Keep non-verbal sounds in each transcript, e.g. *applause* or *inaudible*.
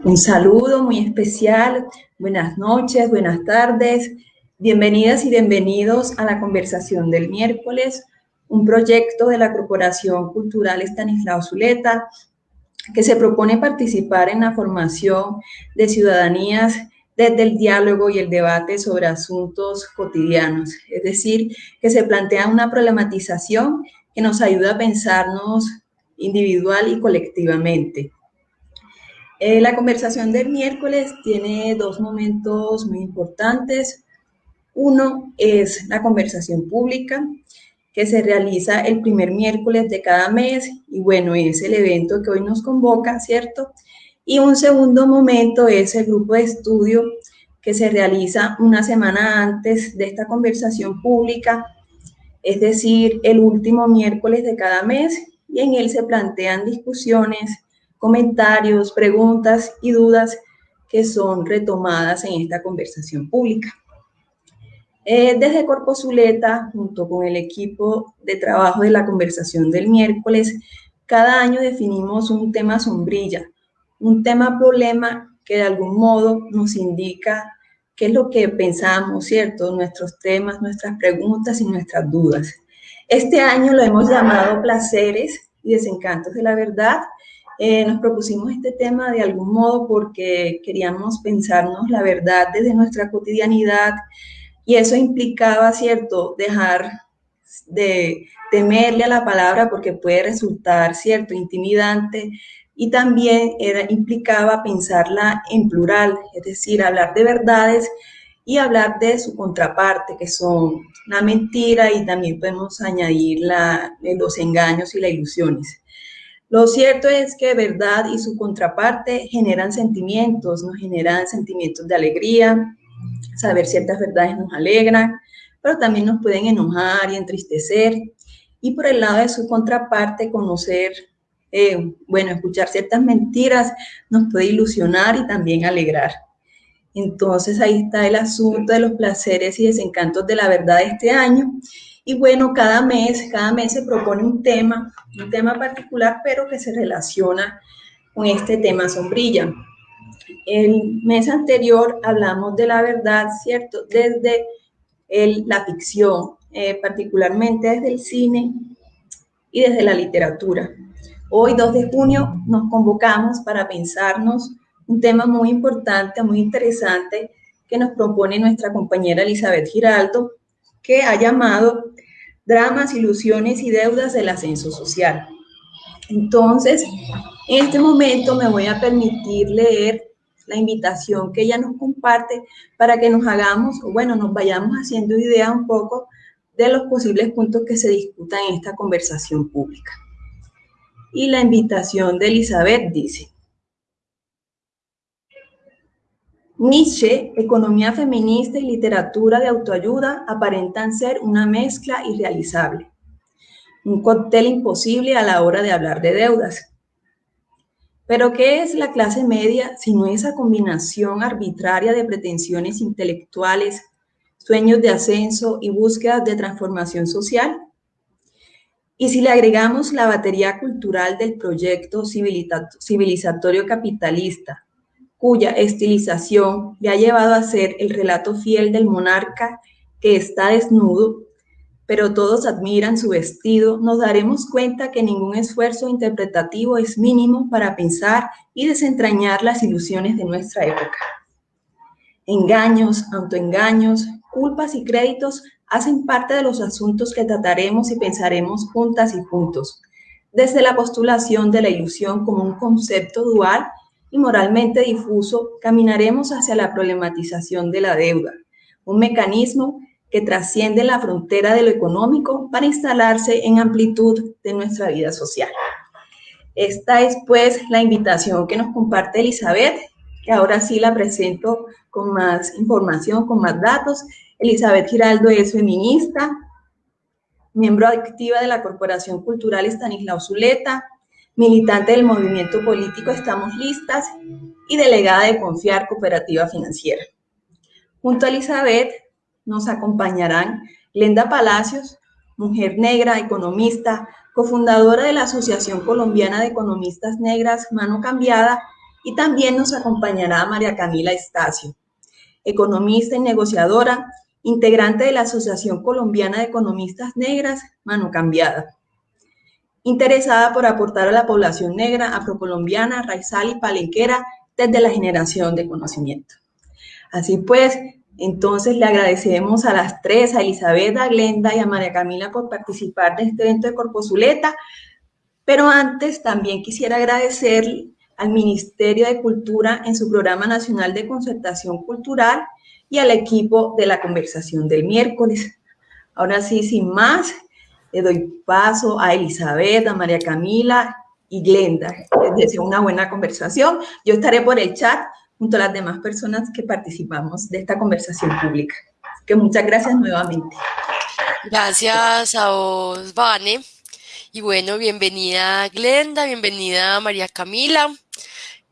Un saludo muy especial, buenas noches, buenas tardes, bienvenidas y bienvenidos a la conversación del miércoles, un proyecto de la Corporación Cultural Estanislao Zuleta que se propone participar en la formación de ciudadanías desde el diálogo y el debate sobre asuntos cotidianos, es decir, que se plantea una problematización que nos ayuda a pensarnos individual y colectivamente. Eh, la conversación del miércoles tiene dos momentos muy importantes. Uno es la conversación pública, que se realiza el primer miércoles de cada mes, y bueno, es el evento que hoy nos convoca, ¿cierto? Y un segundo momento es el grupo de estudio que se realiza una semana antes de esta conversación pública, es decir, el último miércoles de cada mes, y en él se plantean discusiones, comentarios, preguntas y dudas que son retomadas en esta conversación pública. Eh, desde Corpo Zuleta, junto con el equipo de trabajo de la conversación del miércoles, cada año definimos un tema sombrilla, un tema problema que de algún modo nos indica qué es lo que pensamos, ¿cierto? Nuestros temas, nuestras preguntas y nuestras dudas. Este año lo hemos llamado placeres y desencantos de la verdad eh, nos propusimos este tema de algún modo porque queríamos pensarnos la verdad desde nuestra cotidianidad y eso implicaba, ¿cierto?, dejar de temerle a la palabra porque puede resultar, ¿cierto?, intimidante y también era, implicaba pensarla en plural, es decir, hablar de verdades y hablar de su contraparte, que son la mentira y también podemos añadir la, los engaños y las ilusiones. Lo cierto es que verdad y su contraparte generan sentimientos, nos generan sentimientos de alegría, saber ciertas verdades nos alegran, pero también nos pueden enojar y entristecer. Y por el lado de su contraparte, conocer, eh, bueno, escuchar ciertas mentiras nos puede ilusionar y también alegrar. Entonces ahí está el asunto de los placeres y desencantos de la verdad de este año. Y bueno, cada mes, cada mes se propone un tema, un tema particular, pero que se relaciona con este tema sombrilla. El mes anterior hablamos de la verdad, ¿cierto? Desde la ficción, eh, particularmente desde el cine y desde la literatura. Hoy, 2 de junio, nos convocamos para pensarnos un tema muy importante, muy interesante, que nos propone nuestra compañera Elizabeth Giraldo, que ha llamado Dramas, Ilusiones y Deudas del Ascenso Social. Entonces, en este momento me voy a permitir leer la invitación que ella nos comparte para que nos hagamos, o bueno, nos vayamos haciendo idea un poco de los posibles puntos que se discutan en esta conversación pública. Y la invitación de Elizabeth dice, Nietzsche, economía feminista y literatura de autoayuda aparentan ser una mezcla irrealizable, un cóctel imposible a la hora de hablar de deudas. Pero ¿qué es la clase media sino esa combinación arbitraria de pretensiones intelectuales, sueños de ascenso y búsquedas de transformación social? Y si le agregamos la batería cultural del proyecto civilizatorio capitalista, cuya estilización le ha llevado a ser el relato fiel del monarca que está desnudo, pero todos admiran su vestido, nos daremos cuenta que ningún esfuerzo interpretativo es mínimo para pensar y desentrañar las ilusiones de nuestra época. Engaños, autoengaños, culpas y créditos hacen parte de los asuntos que trataremos y pensaremos juntas y juntos, desde la postulación de la ilusión como un concepto dual y moralmente difuso, caminaremos hacia la problematización de la deuda, un mecanismo que trasciende la frontera de lo económico para instalarse en amplitud de nuestra vida social. Esta es pues la invitación que nos comparte Elizabeth, que ahora sí la presento con más información, con más datos. Elizabeth Giraldo es feminista, miembro activa de la Corporación Cultural Estanislao Zuleta, militante del movimiento político Estamos Listas y delegada de Confiar Cooperativa Financiera. Junto a Elizabeth nos acompañarán Lenda Palacios, mujer negra, economista, cofundadora de la Asociación Colombiana de Economistas Negras Mano Cambiada Y también nos acompañará María Camila Estacio, economista y negociadora, integrante de la Asociación Colombiana de Economistas Negras, Mano Cambiada. Interesada por aportar a la población negra, afrocolombiana, raizal y palenquera desde la generación de conocimiento. Así pues, entonces le agradecemos a las tres, a Elizabeth, a Glenda y a María Camila por participar de este evento de Corpozuleta, pero antes también quisiera agradecer al Ministerio de Cultura en su Programa Nacional de Concertación Cultural y al equipo de la conversación del miércoles. Ahora sí, sin más, le doy paso a Elizabeth, a María Camila y Glenda. Les deseo una buena conversación. Yo estaré por el chat junto a las demás personas que participamos de esta conversación pública. que muchas gracias nuevamente. Gracias a vos, Vane. Y bueno, bienvenida Glenda, bienvenida María Camila.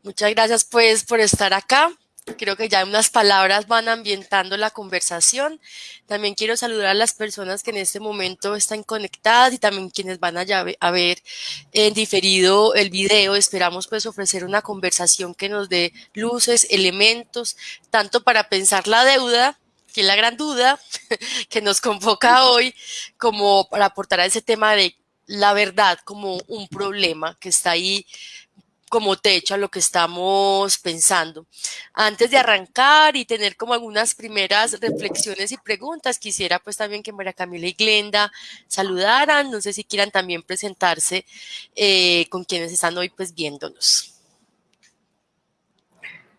Muchas gracias pues por estar acá. Creo que ya unas palabras van ambientando la conversación. También quiero saludar a las personas que en este momento están conectadas y también quienes van a, a ver en diferido el video. Esperamos pues ofrecer una conversación que nos dé luces, elementos, tanto para pensar la deuda, que es la gran duda *laughs* que nos convoca hoy, como para aportar a ese tema de la verdad como un problema que está ahí como techo a lo que estamos pensando. Antes de arrancar y tener como algunas primeras reflexiones y preguntas, quisiera pues también que María Camila y Glenda saludaran, no sé si quieran también presentarse eh, con quienes están hoy pues viéndonos.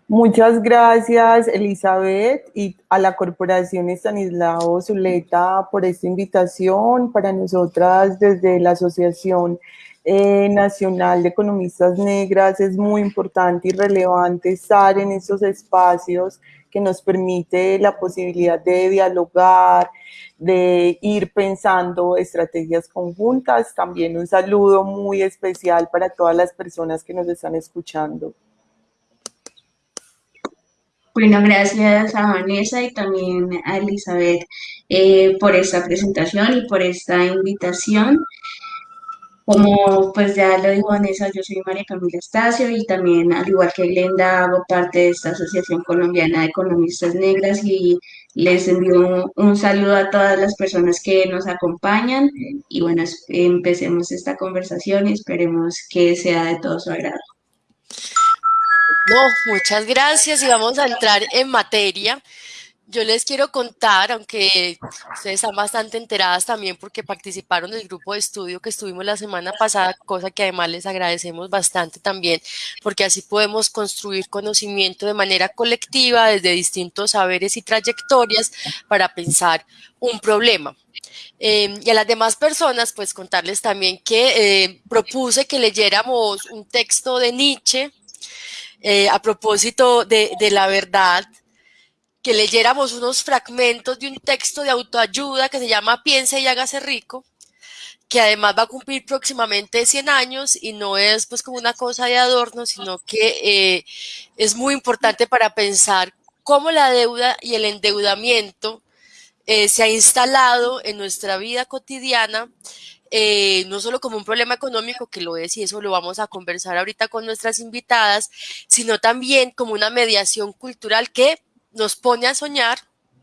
Muchas gracias Elizabeth y a la Corporación Estanislao Zuleta por esta invitación. Para nosotras desde la Asociación eh, Nacional de Economistas Negras es muy importante y relevante estar en esos espacios que nos permite la posibilidad de dialogar, de ir pensando estrategias conjuntas. También un saludo muy especial para todas las personas que nos están escuchando. Bueno, gracias a Vanessa y también a Elizabeth eh, por esta presentación y por esta invitación. Como pues ya lo dijo Vanessa, yo soy María Camila Estacio y también, al igual que Glenda, hago parte de esta Asociación Colombiana de Economistas Negras y les envío un, saludo a todas las personas que nos acompañan y bueno, empecemos esta conversación y esperemos que sea de todo su agrado. No, muchas gracias y vamos a entrar en materia. Yo les quiero contar, aunque ustedes están bastante enteradas también porque participaron del grupo de estudio que estuvimos la semana pasada, cosa que además les agradecemos bastante también, porque así podemos construir conocimiento de manera colectiva desde distintos saberes y trayectorias para pensar un problema. Eh, y a las demás personas, pues contarles también que eh, propuse que leyéramos un texto de Nietzsche eh, a propósito de la verdad que leyéramos unos fragmentos de un texto de autoayuda que se llama Piense y hágase rico, que además va a cumplir próximamente 100 años y no es pues como una cosa de adorno, sino que eh, es muy importante para pensar cómo la deuda y el endeudamiento eh, se ha instalado en nuestra vida cotidiana, eh, no solo como un problema económico, que lo es, y eso lo vamos a conversar ahorita con nuestras invitadas, sino también como una mediación cultural que nos pone a soñar,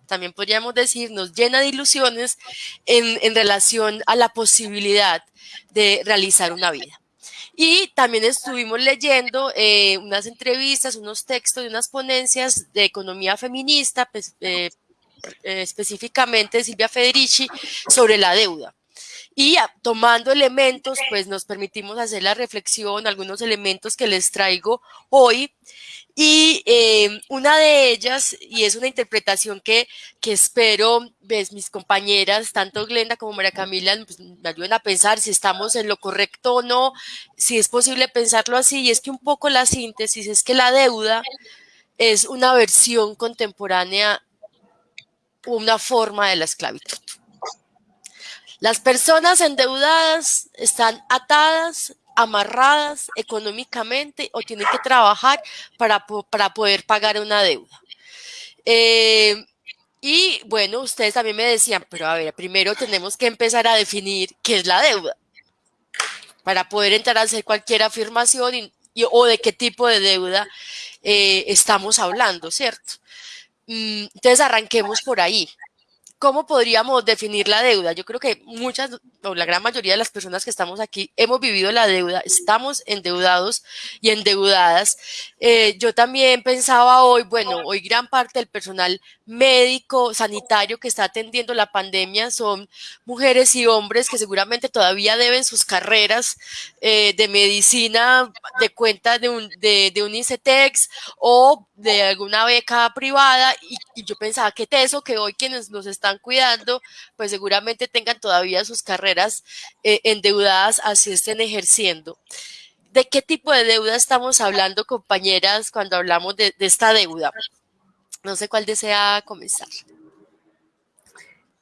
también podríamos decir, nos llena de ilusiones en, relación a la posibilidad de realizar una vida. Y también estuvimos leyendo eh, unas entrevistas, unos textos de unas ponencias de economía feminista, pues, eh, eh, específicamente de Silvia Federici, sobre la deuda. Y tomando elementos, pues nos permitimos hacer la reflexión, algunos elementos que les traigo hoy y eh, una de ellas, y es una interpretación que, que espero, ves, mis compañeras, tanto Glenda como María Camila, pues, me ayuden a pensar si estamos en lo correcto o no, si es posible pensarlo así, y es que un poco la síntesis es que la deuda es una versión contemporánea, una forma de la esclavitud. Las personas endeudadas están atadas amarradas económicamente o tienen que trabajar para, para poder pagar una deuda. Eh, y bueno, ustedes también me decían, pero a ver, primero tenemos que empezar a definir qué es la deuda para poder entrar a hacer cualquier afirmación y o de qué tipo de deuda eh, estamos hablando, ¿cierto? Mm, entonces arranquemos por ahí. ¿Cómo podríamos definir la deuda? Yo creo que muchas o la gran mayoría de las personas que estamos aquí hemos vivido la deuda, estamos endeudados y endeudadas. Eh, yo también pensaba hoy, bueno, hoy gran parte del personal médico, sanitario que está atendiendo la pandemia son mujeres y hombres que seguramente todavía deben sus carreras eh, de medicina de cuenta de un, de, un ICETEX o de alguna beca privada y, y yo pensaba que eso que hoy quienes nos están cuidando, pues seguramente tengan todavía sus carreras eh, endeudadas así estén ejerciendo. ¿De qué tipo de deuda estamos hablando, compañeras, cuando hablamos de, esta deuda? No sé cuál desea comenzar.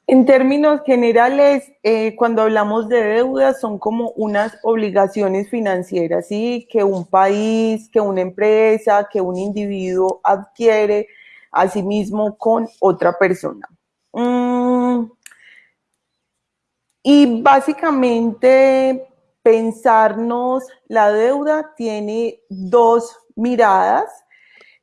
En términos generales, eh, cuando hablamos de deuda, son como unas obligaciones financieras, ¿sí? Que un país, que una empresa, que un individuo adquiere a sí mismo con otra persona. Mm, y básicamente pensarnos la deuda tiene dos miradas.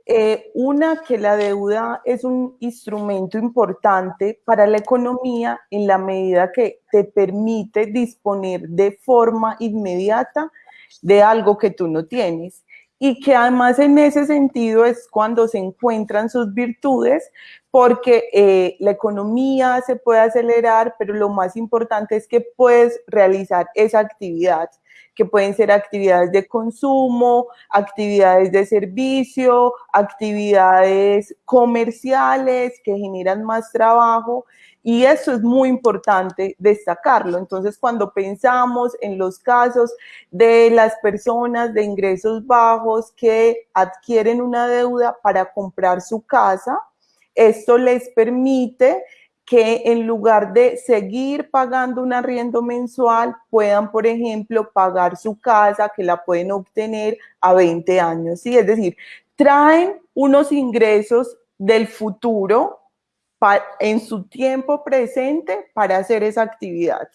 Eh, una, que la deuda es un instrumento importante para la economía en la medida que te permite disponer de forma inmediata de algo que tú no tienes y que además en ese sentido es cuando se encuentran sus virtudes, porque eh, la economía se puede acelerar, pero lo más importante es que puedes realizar esa actividad, que pueden ser actividades de consumo, actividades de servicio, actividades comerciales que generan más trabajo y eso es muy importante destacarlo. Entonces, cuando pensamos en los casos de las personas de ingresos bajos que adquieren una deuda para comprar su casa, esto les permite que en lugar de seguir pagando un arriendo mensual, puedan, por ejemplo, pagar su casa, que la pueden obtener a 20 años. ¿sí? Es decir, traen unos ingresos del futuro en su tiempo presente para hacer esa actividad.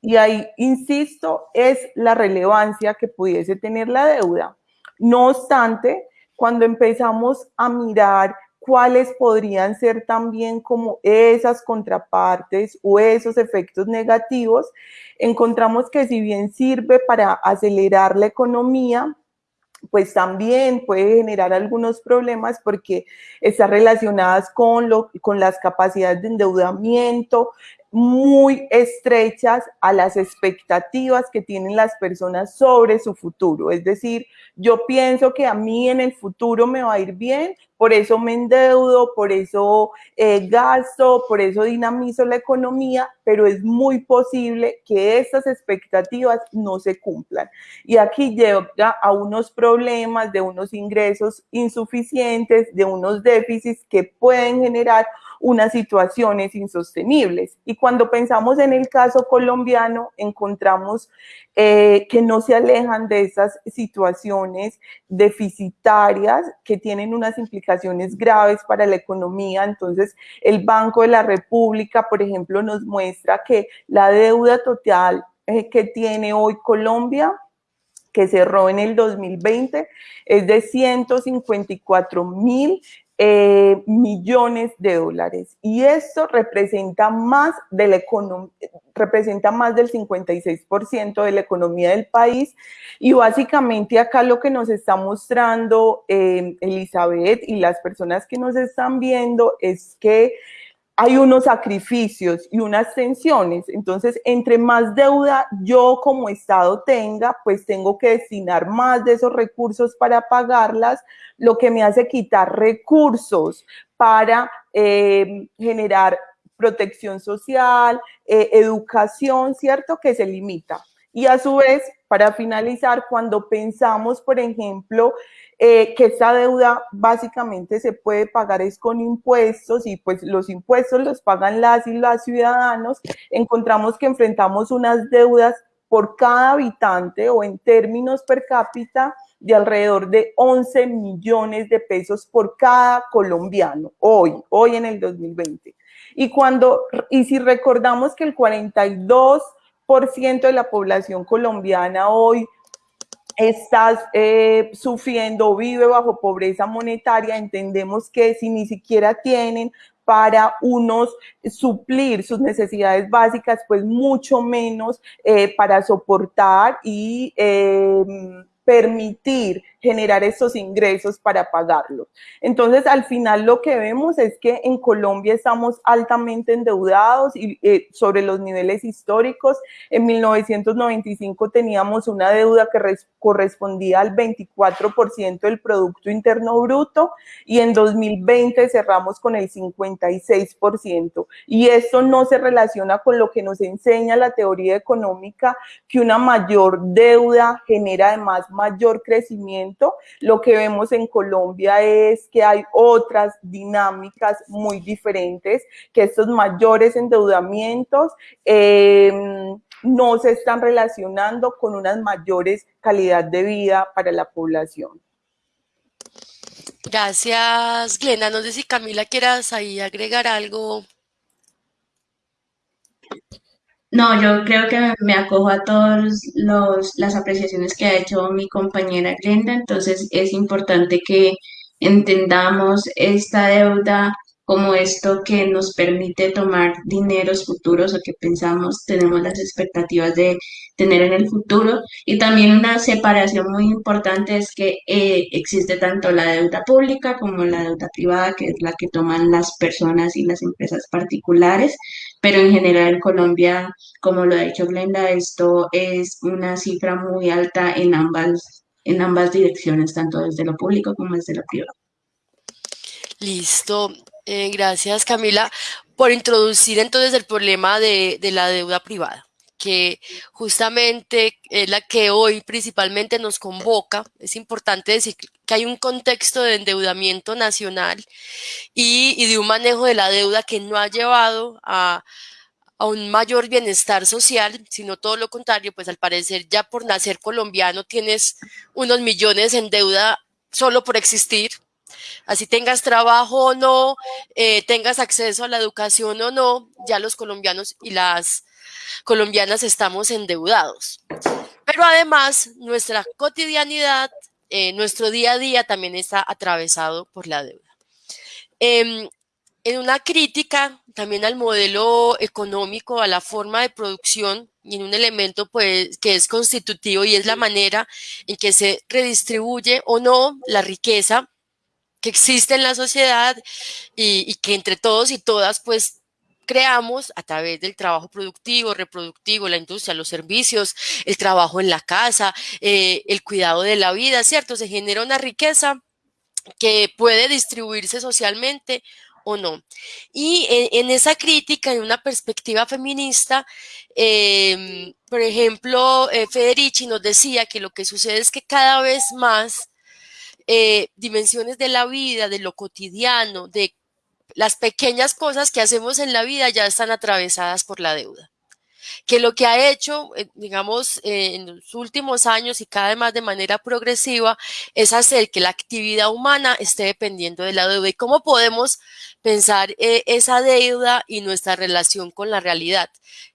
Y ahí, insisto, es la relevancia que pudiese tener la deuda. No obstante, cuando empezamos a mirar cuáles podrían ser también como esas contrapartes o esos efectos negativos, encontramos que si bien sirve para acelerar la economía, pues también puede generar algunos problemas porque está relacionadas con, lo, con las capacidades de endeudamiento, muy estrechas a las expectativas que tienen las personas sobre su futuro. Es decir, yo pienso que a mí en el futuro me va a ir bien, por eso me endeudo, por eso eh, gasto, por eso dinamizo la economía, pero es muy posible que estas expectativas no se cumplan. Y aquí llega a unos problemas de unos ingresos insuficientes, de unos déficits que pueden generar unas situaciones insostenibles. Y cuando pensamos en el caso colombiano, encontramos eh, que no se alejan de esas situaciones deficitarias que tienen unas implicaciones graves para la economía. Entonces, el Banco de la República, por ejemplo, nos muestra que la deuda total eh, que tiene hoy Colombia que cerró en el 2020 es de 154 mil eh, millones de dólares. Y esto representa más, de la representa más del 56% de la economía del país. Y básicamente acá lo que nos está mostrando eh, Elizabeth y las personas que nos están viendo es que hay unos sacrificios y unas tensiones. Entonces, entre más deuda yo como Estado tenga, pues tengo que destinar más de esos recursos para pagarlas, lo que me hace quitar recursos para eh, generar protección social, eh, educación, ¿cierto? Que se limita. Y a su vez, para finalizar, cuando pensamos, por ejemplo, eh, que esta deuda básicamente se puede pagar es con impuestos y pues los impuestos los pagan las y los ciudadanos, encontramos que enfrentamos unas deudas por cada habitante o en términos per cápita de alrededor de 11 millones de pesos por cada colombiano, hoy, hoy en el 2020. Y, cuando, y si recordamos que el 42% de la población colombiana hoy estás eh, sufriendo vive bajo pobreza monetaria, entendemos que si ni siquiera tienen para unos suplir sus necesidades básicas, pues mucho menos eh, para soportar y eh, permitir generar esos ingresos para pagarlos. Entonces, al final lo que vemos es que en Colombia estamos altamente endeudados y eh, sobre los niveles históricos. En 1995 teníamos una deuda que correspondía al 24% del Producto Interno Bruto y en 2020 cerramos con el 56%. Y esto no se relaciona con lo que nos enseña la teoría económica, que una mayor deuda genera además mayor crecimiento lo que vemos en Colombia es que hay otras dinámicas muy diferentes, que estos mayores endeudamientos em, no se están relacionando con unas mayores calidad de vida para la población. Gracias, Glenda. No sé si Camila quieras ahí agregar algo. No, yo creo que me acojo a todas las apreciaciones que ha hecho mi compañera Glenda, entonces es importante que entendamos esta deuda como esto que nos permite tomar dineros futuros o que pensamos, tenemos las expectativas de tener en el futuro. Y también una separación muy importante es que eh, existe tanto la deuda pública como la deuda privada, que es la que toman las personas y las empresas particulares. Pero en general en Colombia, como lo ha dicho Glenda, esto es una cifra muy alta en ambas, en ambas direcciones, tanto desde lo público como desde lo privado. Listo. Eh, gracias, Camila, por introducir entonces el problema de, la deuda privada que justamente es la que hoy principalmente nos convoca. Es importante decir que hay un contexto de endeudamiento nacional y, de un manejo de la deuda que no ha llevado a, a, un mayor bienestar social, sino todo lo contrario, pues al parecer ya por nacer colombiano tienes unos millones en deuda solo por existir, Así tengas trabajo o no, eh, tengas acceso a la educación o no, ya los colombianos y las colombianas estamos endeudados. Pero además, nuestra cotidianidad, eh, nuestro día a día también está atravesado por la deuda. Em, en una crítica también al modelo económico, a la forma de producción y en un elemento pues, que es constitutivo y es la manera en que se redistribuye o no la riqueza que existe en la sociedad y, que entre todos y todas pues creamos a través del trabajo productivo, reproductivo, la industria, los servicios, el trabajo en la casa, eh, el cuidado de la vida, ¿cierto? Se genera una riqueza que puede distribuirse socialmente o no. Y en, esa crítica, en una perspectiva feminista, em, por ejemplo, eh, Federici nos decía que lo que sucede es que cada vez más eh, dimensiones de la vida, de lo cotidiano, de las pequeñas cosas que hacemos en la vida ya están atravesadas por la deuda que lo que ha hecho, eh, digamos, eh, en los últimos años y cada vez más de manera progresiva, es hacer que la actividad humana esté dependiendo de la deuda. ¿Y cómo podemos pensar eh, esa deuda y nuestra relación con la realidad?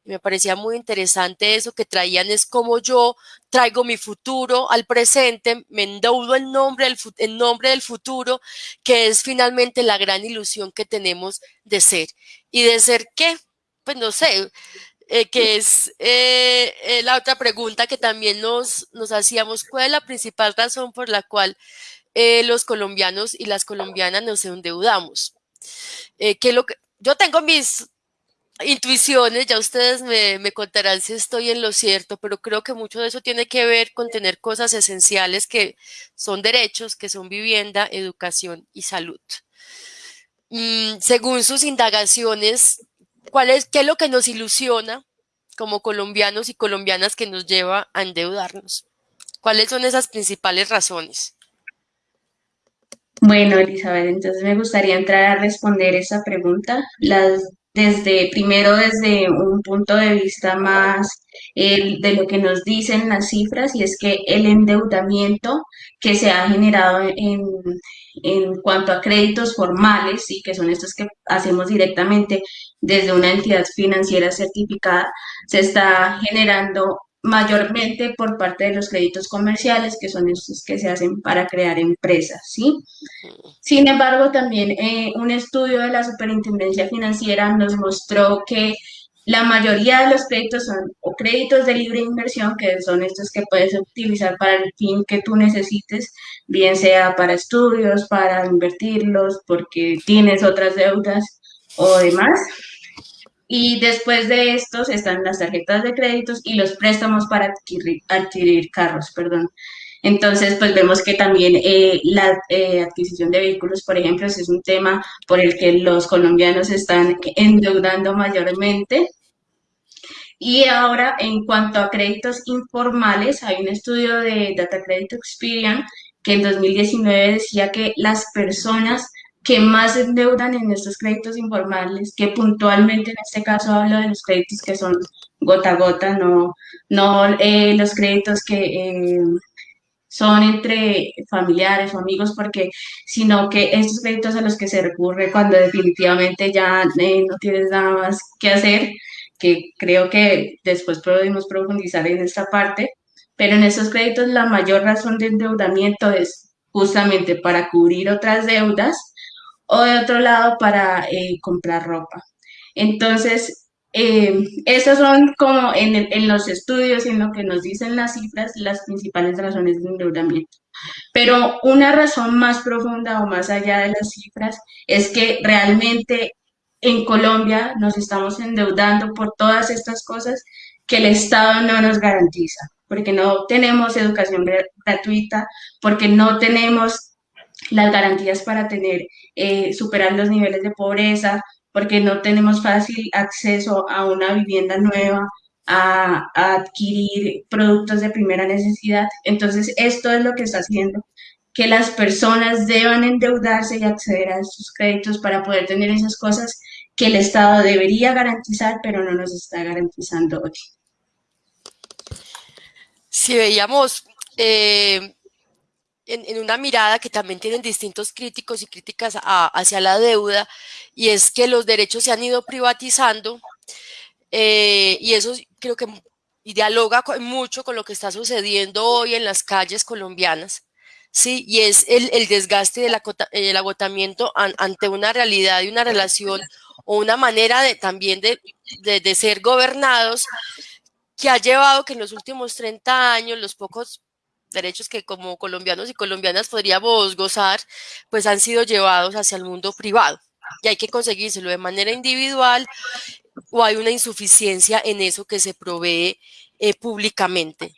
me parecía muy interesante eso que traían, es como yo traigo mi futuro al presente, me endeudo en nombre, del, en nombre del futuro, que es finalmente la gran ilusión que tenemos de ser. ¿Y de ser qué? Pues no sé, eh, que es eh, eh, la otra pregunta que también nos, nos hacíamos, ¿cuál es la principal razón por la cual los colombianos y las colombianas nos endeudamos? lo que, yo tengo mis intuiciones, ya ustedes me, me, contarán si estoy en lo cierto, pero creo que mucho de eso tiene que ver con tener cosas esenciales que son derechos, que son vivienda, educación y salud. Mm, según sus indagaciones, ¿Cuál es, ¿Qué es lo que nos ilusiona como colombianos y colombianas que nos lleva a endeudarnos? ¿Cuáles son esas principales razones? Bueno, Elizabeth, entonces me gustaría entrar a responder esa pregunta. Las, desde, primero desde un punto de vista más de lo que nos dicen las cifras, y es que el endeudamiento que se ha generado en, en cuanto a créditos formales, y que son estos que hacemos directamente desde una entidad financiera certificada, se está generando mayormente por parte de los créditos comerciales, que son estos que se hacen para crear empresas, ¿sí? Sin embargo, también eh, un estudio de la Superintendencia Financiera nos mostró que la mayoría de los créditos son o créditos de libre inversión, que son estos que puedes utilizar para el fin que tú necesites, bien sea para estudios, para invertirlos, porque tienes otras deudas o demás. Y después de estos están las tarjetas de créditos y los préstamos para adquirir, adquirir carros, perdón. Entonces, pues vemos que también eh, la eh, adquisición de vehículos, por ejemplo, es un tema por el que los colombianos están endeudando mayormente. Y ahora, en cuanto a créditos informales, hay un estudio de Data Credit Experience que en 2019 decía que las personas que más se endeudan en estos créditos informales, que puntualmente en este caso hablo de los créditos que son gota a gota, no, no eh, los créditos que son entre familiares o amigos, porque, sino que estos créditos a los que se recurre cuando definitivamente ya eh, no tienes nada más que hacer, que creo que después podemos profundizar en esta parte, pero en estos créditos la mayor razón de endeudamiento es justamente para cubrir otras deudas o de otro lado para eh, comprar ropa. Entonces, eh, son como en, en, los estudios, en lo que nos dicen las cifras, las principales razones de endeudamiento. Pero una razón más profunda o más allá de las cifras es que realmente en Colombia nos estamos endeudando por todas estas cosas que el Estado no nos garantiza, porque no tenemos educación gratuita, porque no tenemos las garantías para tener, eh, superar los niveles de pobreza, porque no tenemos fácil acceso a una vivienda nueva, a, adquirir productos de primera necesidad. Entonces, esto es lo que está haciendo que las personas deban endeudarse y acceder a esos créditos para poder tener esas cosas que el Estado debería garantizar, pero no nos está garantizando hoy. Si veíamos eh, en, una mirada que también tienen distintos críticos y críticas hacia la deuda, y es que los derechos se han ido privatizando, eh, y eso creo que dialoga mucho con lo que está sucediendo hoy en las calles colombianas, ¿sí? Y es el, desgaste del el agotamiento ante una realidad y una relación o una manera también de, de ser gobernados que ha llevado que en los últimos 30 años los pocos derechos que como colombianos y colombianas podríamos gozar, pues han sido llevados hacia el mundo privado y hay que conseguírselo de manera individual o hay una insuficiencia en eso que se provee eh, públicamente.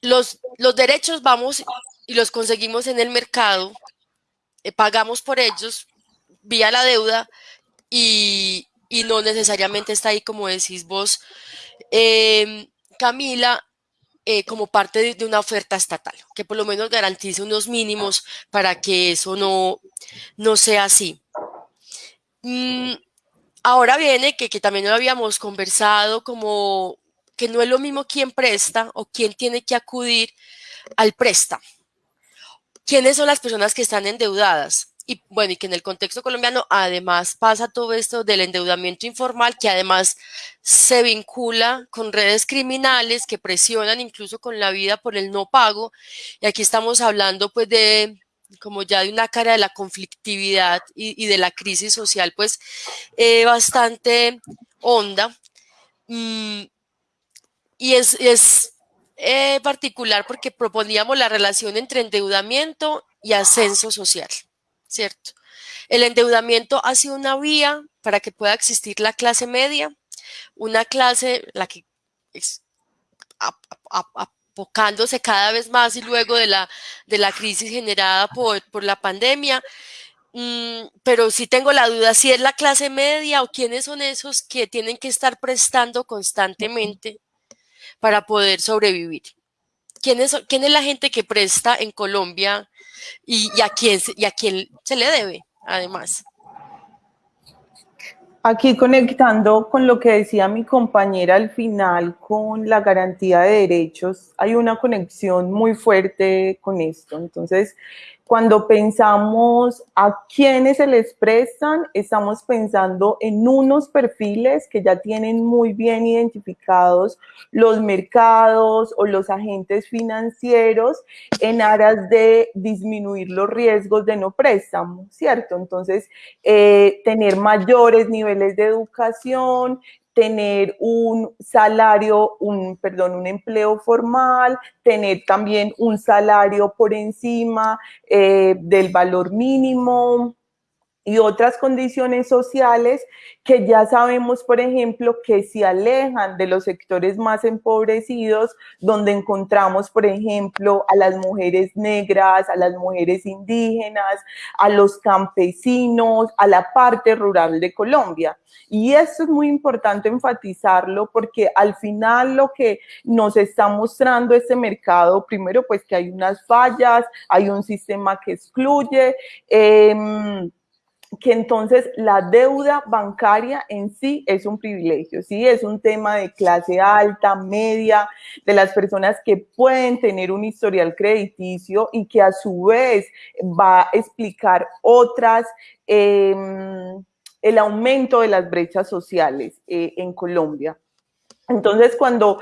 Los, los derechos vamos y los conseguimos en el mercado, eh, pagamos por ellos vía la deuda y, y, no necesariamente está ahí, como decís vos, eh, Camila, eh, como parte de, una oferta estatal, que por lo menos garantice unos mínimos para que eso no, no sea así. Mm, ahora viene que, que también lo habíamos conversado, como que no es lo mismo quién presta o quién tiene que acudir al préstamo. ¿Quiénes son las personas que están endeudadas? Y bueno, y que en el contexto colombiano además pasa todo esto del endeudamiento informal, que además se vincula con redes criminales que presionan incluso con la vida por el no pago. Y aquí estamos hablando pues de como ya de una cara de la conflictividad y, de la crisis social pues eh, bastante honda. Mm, y es, es eh, particular porque proponíamos la relación entre endeudamiento y ascenso social. ¿Cierto? El endeudamiento ha sido una vía para que pueda existir la clase media, una clase la que es apocándose cada vez más y luego de la, de la crisis generada por, por la pandemia. Mm, pero sí tengo la duda si es la clase media o quiénes son esos que tienen que estar prestando constantemente para poder sobrevivir. ¿Quién es, quién es la gente que presta en Colombia y, a quién, y a quién se le debe, además. Aquí conectando con lo que decía mi compañera al final con la garantía de derechos, hay una conexión muy fuerte con esto. Entonces, Cuando pensamos a quiénes se les prestan, estamos pensando en unos perfiles que ya tienen muy bien identificados los mercados o los agentes financieros en aras de disminuir los riesgos de no préstamo, ¿cierto? Entonces, eh, tener mayores niveles de educación, tener un salario, un, perdón, un empleo formal, tener también un salario por encima eh, del valor mínimo, y otras condiciones sociales que ya sabemos, por ejemplo, que se alejan de los sectores más empobrecidos, donde encontramos, por ejemplo, a las mujeres negras, a las mujeres indígenas, a los campesinos, a la parte rural de Colombia. Y esto es muy importante enfatizarlo porque al final lo que nos está mostrando este mercado, primero pues que hay unas fallas, hay un sistema que excluye, eh, que entonces la deuda bancaria en sí es un privilegio, ¿sí? Es un tema de clase alta, media, de las personas que pueden tener un historial crediticio y que a su vez va a explicar otras, em, el aumento de las brechas sociales eh, en Colombia. Entonces, cuando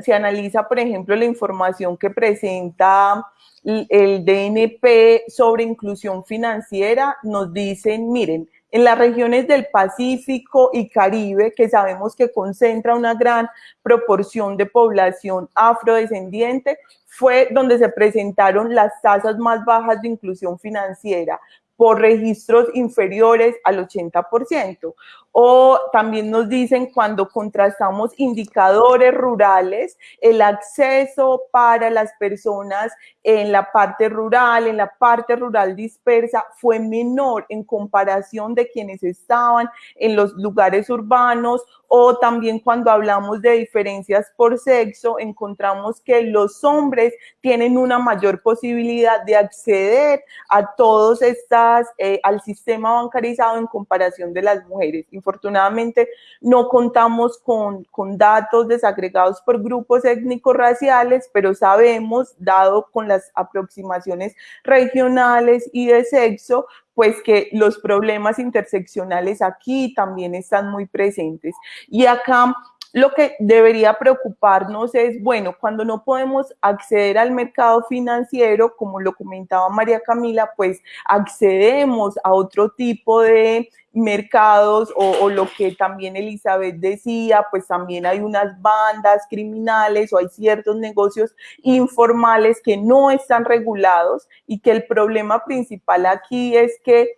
se analiza, por ejemplo, la información que presenta el DNP sobre inclusión financiera, nos dicen, miren, en las regiones del Pacífico y Caribe, que sabemos que concentra una gran proporción de población afrodescendiente, fue donde se presentaron las tasas más bajas de inclusión financiera por registros inferiores al 80%. O también nos dicen cuando contrastamos indicadores rurales, el acceso para las personas en la parte rural, en la parte rural dispersa, fue menor en comparación de quienes estaban en los lugares urbanos o también cuando hablamos de diferencias por sexo, encontramos que los hombres tienen una mayor posibilidad de acceder a todos estas, eh, al sistema bancarizado en comparación de las mujeres. Infortunadamente, no contamos con, con datos desagregados por grupos étnicos raciales, pero sabemos, dado con las aproximaciones regionales y de sexo, pues que los problemas interseccionales aquí también están muy presentes. Y acá lo que debería preocuparnos es, bueno, cuando no podemos acceder al mercado financiero, como lo comentaba María Camila, pues accedemos a otro tipo de mercados o, lo que también Elizabeth decía, pues también hay unas bandas criminales o hay ciertos negocios informales que no están regulados y que el problema principal aquí es que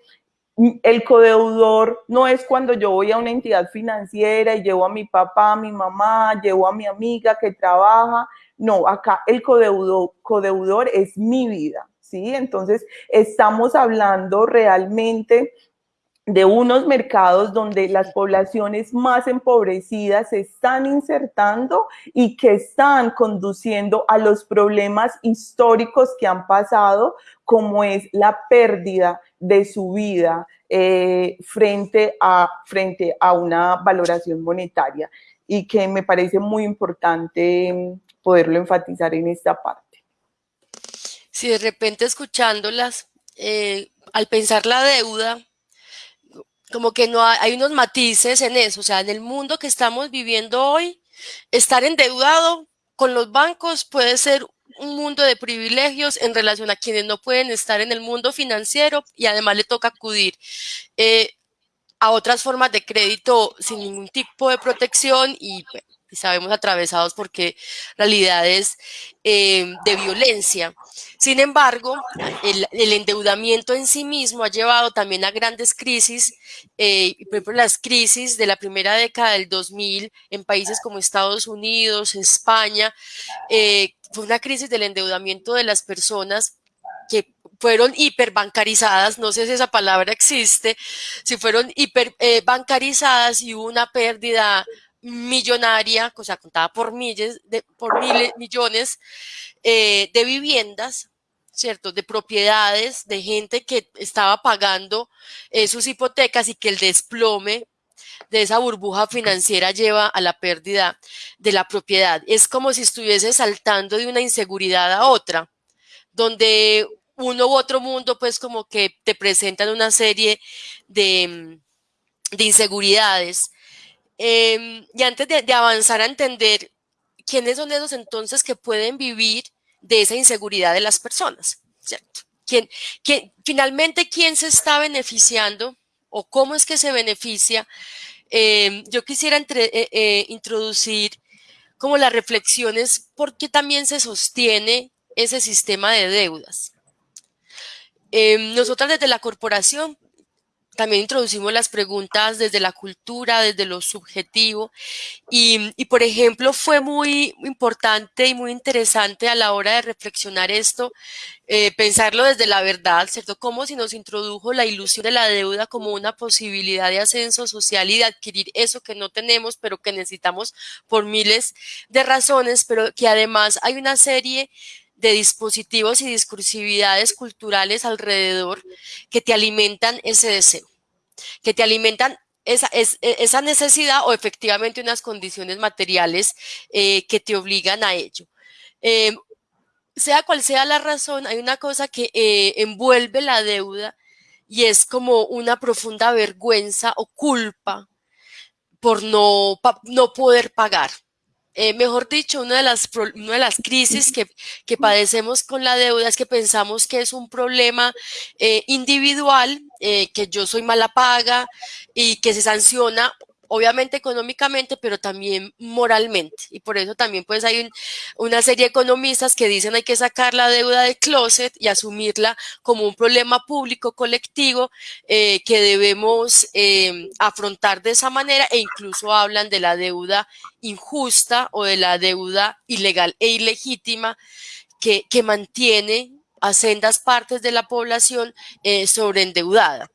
el codeudor no es cuando yo voy a una entidad financiera y llevo a mi papá, a mi mamá, llevo a mi amiga que trabaja. No, acá el codeudor, codeudor es mi vida, ¿sí? Entonces, estamos hablando realmente de unos mercados donde las poblaciones más empobrecidas se están insertando y que están conduciendo a los problemas históricos que han pasado, como es la pérdida de su vida eh, frente, a, frente a una valoración monetaria y que me parece muy importante mm, poderlo enfatizar en esta parte. Si de repente escuchándolas, eh, al pensar la deuda, como que no hay, unos matices en eso, o sea, en el mundo que estamos viviendo hoy, estar endeudado con los bancos puede ser un mundo de privilegios en relación a quienes no pueden estar en el mundo financiero y además le toca acudir eh, a otras formas de crédito sin ningún tipo de protección y y sabemos atravesados porque realidades eh, de violencia. Sin embargo, el, endeudamiento en sí mismo ha llevado también a grandes crisis, eh, por ejemplo, las crisis de la primera década del 2000 en países como Estados Unidos, España, eh, fue una crisis del endeudamiento de las personas que fueron hiperbancarizadas, no sé si esa palabra existe, si fueron hiperbancarizadas y hubo una pérdida millonaria, o sea, contada por miles, de, por miles, millones eh, de viviendas, ¿cierto? De propiedades, de gente que estaba pagando eh, sus hipotecas y que el desplome de esa burbuja financiera lleva a la pérdida de la propiedad. Es como si estuviese saltando de una inseguridad a otra, donde uno u otro mundo, pues como que te presentan una serie de, de inseguridades. Em, y antes de, avanzar a entender quiénes son esos entonces que pueden vivir de esa inseguridad de las personas, ¿cierto? ¿Quién, quién, finalmente, ¿quién se está beneficiando o cómo es que se beneficia? Em, yo quisiera eh, eh, introducir como las reflexiones por qué también se sostiene ese sistema de deudas. Eh, nosotras desde la corporación también introducimos las preguntas desde la cultura, desde lo subjetivo y, por ejemplo fue muy importante y muy interesante a la hora de reflexionar esto, eh, pensarlo desde la verdad, ¿cierto? Como si nos introdujo la ilusión de la deuda como una posibilidad de ascenso social y de adquirir eso que no tenemos, pero que necesitamos por miles de razones, pero que además hay una serie de dispositivos y discursividades culturales alrededor que te alimentan ese deseo, que te alimentan esa, e, esa necesidad o efectivamente unas condiciones materiales eh, que te obligan a ello. Eh, sea cual sea la razón, hay una cosa que eh, envuelve la deuda y es como una profunda vergüenza o culpa por no, no poder pagar. Eh, mejor dicho, una de las, una de las crisis que, padecemos con la deuda es que pensamos que es un problema eh, individual, eh, que yo soy mala paga y que se sanciona obviamente económicamente, pero también moralmente. Y por eso también pues hay una serie de economistas que dicen hay que sacar la deuda del closet y asumirla como un problema público colectivo eh, que debemos eh, afrontar de esa manera e incluso hablan de la deuda injusta o de la deuda ilegal e ilegítima que, mantiene a sendas partes de la población eh, sobreendeudada.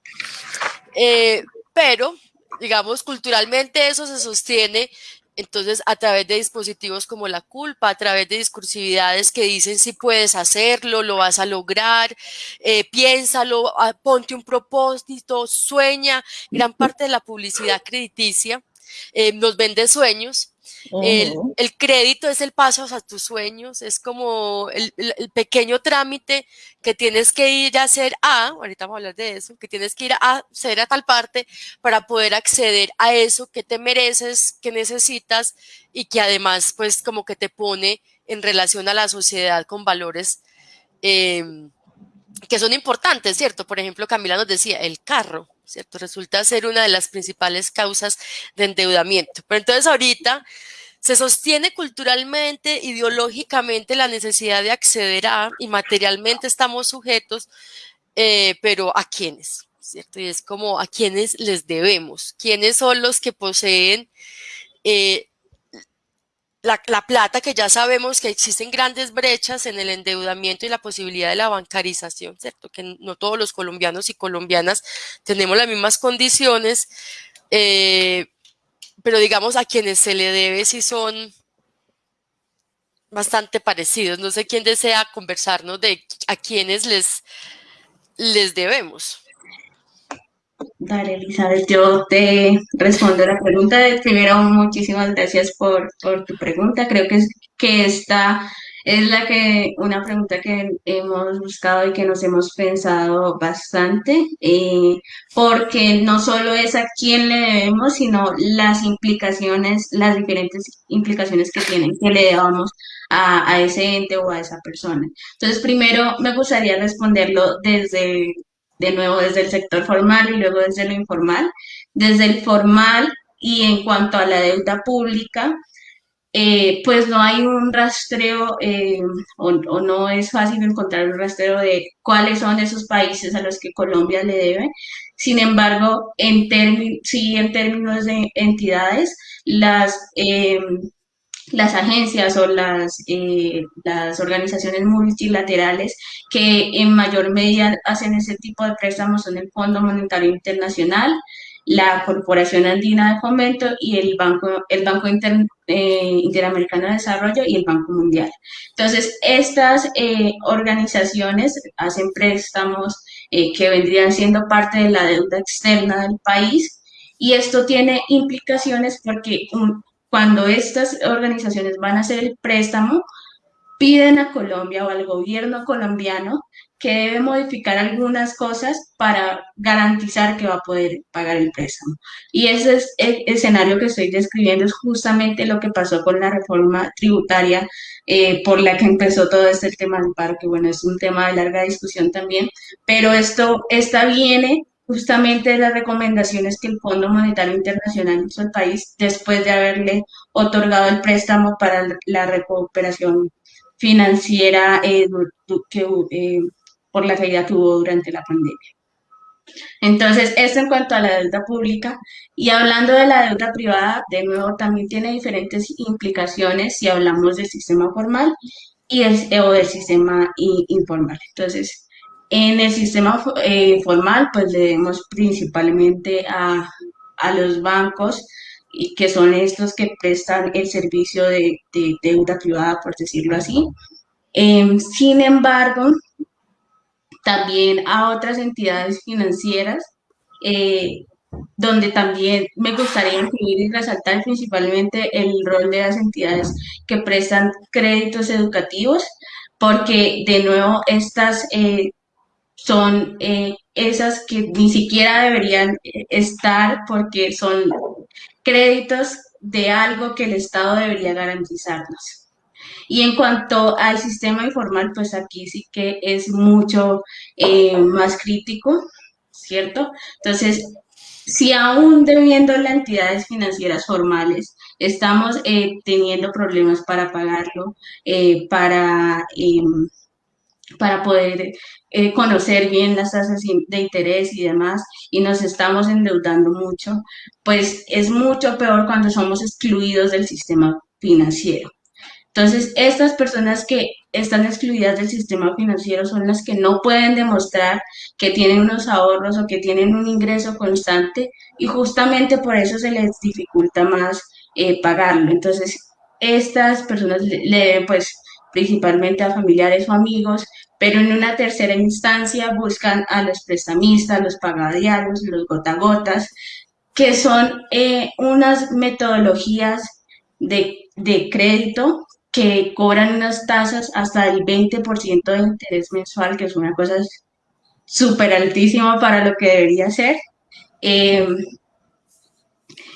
Eh, pero digamos, culturalmente eso se sostiene entonces, a través de dispositivos como la culpa, a través de discursividades que dicen si puedes hacerlo, lo vas a lograr, eh, piénsalo, ah, ponte un propósito, sueña. Gran parte de la publicidad crediticia eh, nos vende sueños el, crédito es el paso a tus sueños, es como el, pequeño trámite que tienes que ir a hacer a, ahorita vamos a hablar de eso, que tienes que ir a hacer a tal parte para poder acceder a eso que te mereces, que necesitas y que además pues como que te pone en relación a la sociedad con valores em, que son importantes, ¿cierto? Por ejemplo, Camila nos decía, el carro. ¿Cierto? Resulta ser una de las principales causas de endeudamiento. Pero entonces ahorita se sostiene culturalmente, ideológicamente la necesidad de acceder a y materialmente estamos sujetos, eh, pero ¿a quiénes? ¿Cierto? Y es como a quiénes les debemos, quiénes son los que poseen eh, la, plata, que ya sabemos que existen grandes brechas en el endeudamiento y la posibilidad de la bancarización, ¿cierto? Que no todos los colombianos y colombianas tenemos las mismas condiciones, eh, pero digamos a quienes se le debe si son bastante parecidos. No sé quién desea conversarnos de a quienes les, les debemos. Dale, Elizabeth, yo te respondo la pregunta. Primero, muchísimas gracias por, por tu pregunta. Creo que, es, que esta es la que, una pregunta que hemos buscado y que nos hemos pensado bastante, eh, porque no solo es a quién le debemos, sino las implicaciones, las diferentes implicaciones que tienen, que le debamos a, a ese ente o a esa persona. Entonces, primero me gustaría responderlo desde de nuevo desde el sector formal y luego desde lo informal. Desde el formal y en cuanto a la deuda pública, eh, pues no hay un rastreo eh, o, no es fácil encontrar un rastreo de cuáles son esos países a los que Colombia le debe. Sin embargo, en sí en términos de entidades, las eh, las agencias o las, eh, las organizaciones multilaterales que en mayor medida hacen ese tipo de préstamos son el Fondo Monetario Internacional, la Corporación Andina de Fomento y el Banco, el Banco eh, Interamericano de Desarrollo y el Banco Mundial. Entonces, estas eh, organizaciones hacen préstamos que vendrían siendo parte de la deuda externa del país y esto tiene implicaciones porque un, cuando estas organizaciones van a hacer el préstamo, piden a Colombia o al gobierno colombiano que debe modificar algunas cosas para garantizar que va a poder pagar el préstamo. Y ese es el escenario que estoy describiendo, es justamente lo que pasó con la reforma tributaria eh, por la que empezó todo este tema del paro, que bueno, es un tema de larga discusión también, pero esto, esta viene justamente las recomendaciones que el Fondo Monetario Internacional hizo al país después de haberle otorgado el préstamo para la recuperación financiera eh, que, eh, por la caída que hubo durante la pandemia. Entonces, esto en cuanto a la deuda pública. Y hablando de la deuda privada, de nuevo, también tiene diferentes implicaciones si hablamos del sistema formal y el, o del sistema informal. Entonces, en el sistema eh, formal, pues le debemos principalmente a, a los bancos, y que son estos que prestan el servicio de, de deuda privada, por decirlo así. Em, sin embargo, también a otras entidades financieras, eh, donde también me gustaría incluir y resaltar principalmente el rol de las entidades que prestan créditos educativos, porque de nuevo estas eh, son eh, esas que ni siquiera deberían estar porque son créditos de algo que el Estado debería garantizarnos. Y en cuanto al sistema informal, pues aquí sí que es mucho eh, más crítico, ¿cierto? Entonces, si aún debiendo las entidades financieras formales, estamos eh, teniendo problemas para pagarlo, eh, para, em, para poder conocer bien las tasas de interés y demás, y nos estamos endeudando mucho, pues es mucho peor cuando somos excluidos del sistema financiero. Entonces, estas personas que están excluidas del sistema financiero son las que no pueden demostrar que tienen unos ahorros o que tienen un ingreso constante y justamente por eso se les dificulta más eh, pagarlo. Entonces, estas personas le, deben pues principalmente a familiares o amigos, pero en una tercera instancia buscan a los prestamistas, los pagadiarios, los gotagotas, que son eh, unas metodologías de, de crédito que cobran unas tasas hasta el 20% de interés mensual, que es una cosa súper altísima para lo que debería ser. Em,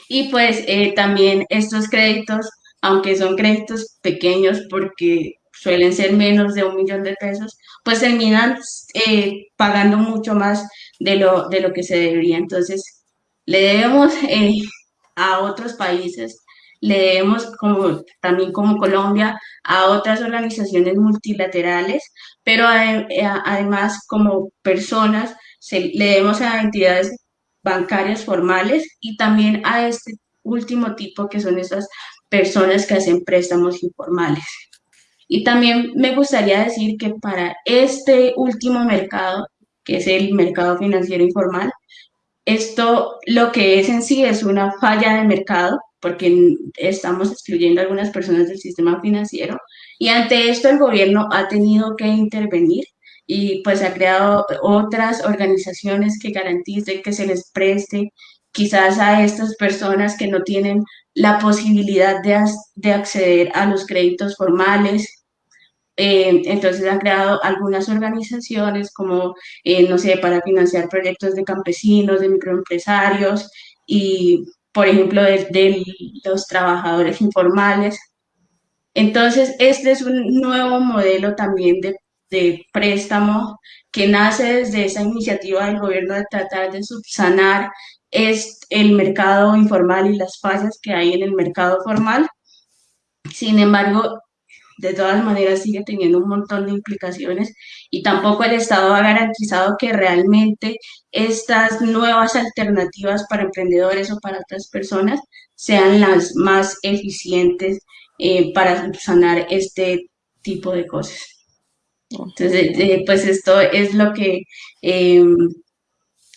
y pues eh, también estos créditos, aunque son créditos pequeños porque suelen ser menos de un millón de pesos, pues terminan eh, pagando mucho más de lo, de lo que se debería. Entonces, le debemos eh, a otros países le debemos como, también como Colombia a otras organizaciones multilaterales, pero eh, además como personas le debemos a entidades bancarias formales y también a este último tipo que son esas personas que hacen préstamos informales. Y también me gustaría decir que para este último mercado, que es el mercado financiero informal, esto lo que es en sí es una falla de mercado porque estamos excluyendo a algunas personas del sistema financiero y ante esto el gobierno ha tenido que intervenir y pues ha creado otras organizaciones que garanticen que se les preste quizás a estas personas que no tienen la posibilidad de, de acceder a los créditos formales. Eh, entonces han creado algunas organizaciones como, eh, no sé, para financiar proyectos de campesinos, de microempresarios y por ejemplo, de, los trabajadores informales. Entonces, este es un nuevo modelo también de, préstamo que nace desde esa iniciativa del gobierno de tratar de subsanar es el mercado informal y las fallas que hay en el mercado formal. Sin embargo, de todas maneras sigue teniendo un montón de implicaciones y tampoco el Estado ha garantizado que realmente estas nuevas alternativas para emprendedores o para otras personas sean las más eficientes eh, para sanar este tipo de cosas. Entonces, eh, pues esto es lo que em,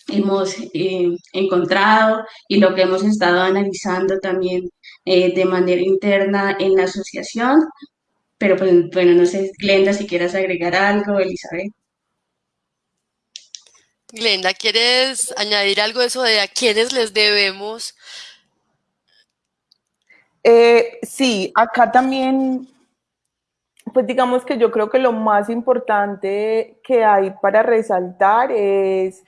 hemos eh, encontrado y lo que hemos estado analizando también de manera interna en la asociación pero pues, bueno, no sé, Glenda, si quieras agregar algo, Elizabeth. Glenda, ¿quieres añadir algo de eso de a quiénes les debemos? Eh, sí, acá también pues digamos que yo creo que lo más importante que hay para resaltar es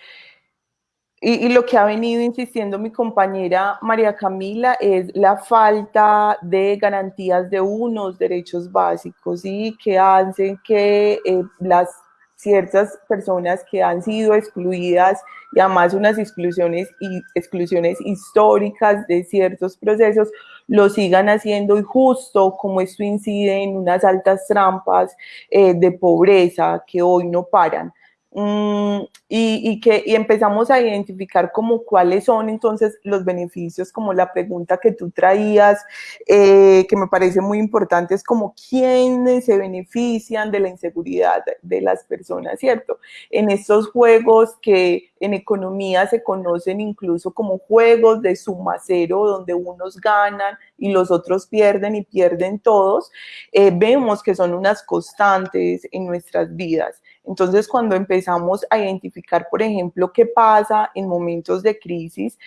y, lo que ha venido insistiendo mi compañera María Camila es la falta de garantías de unos derechos básicos y que hacen que eh, las ciertas personas que han sido excluidas y además unas exclusiones, y exclusiones históricas de ciertos procesos lo sigan haciendo y justo como esto incide en unas altas trampas eh, de pobreza que hoy no paran. Mm, y, que y empezamos a identificar como cuáles son entonces los beneficios, como la pregunta que tú traías, eh, que me parece muy importante, es como quiénes se benefician de la inseguridad de las personas, ¿cierto? En estos juegos que en economía se conocen incluso como juegos de suma cero, donde unos ganan y los otros pierden y pierden todos, eh, vemos que son unas constantes en nuestras vidas. Entonces, cuando empezamos a identificar, por ejemplo, qué pasa en momentos de crisis,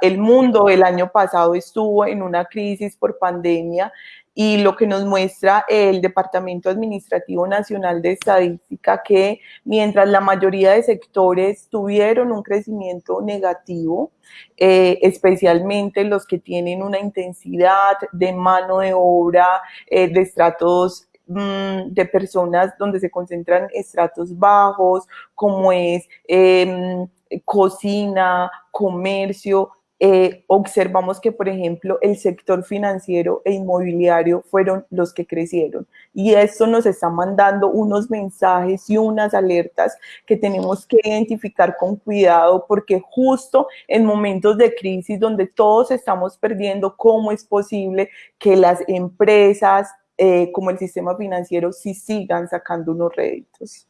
el mundo el año pasado estuvo en una crisis por pandemia y lo que nos muestra el Departamento Administrativo Nacional de Estadística que mientras la mayoría de sectores tuvieron un crecimiento negativo, eh, especialmente los que tienen una intensidad de mano de obra eh, de estratos Mm, de personas donde se concentran estratos bajos, como es em, cocina, comercio, eh, observamos que, por ejemplo, el sector financiero e inmobiliario fueron los que crecieron. Y esto nos está mandando unos mensajes y unas alertas que tenemos que identificar con cuidado porque justo en momentos de crisis donde todos estamos perdiendo, ¿cómo es posible que las empresas eh, como el sistema financiero sí sigan sacando unos réditos.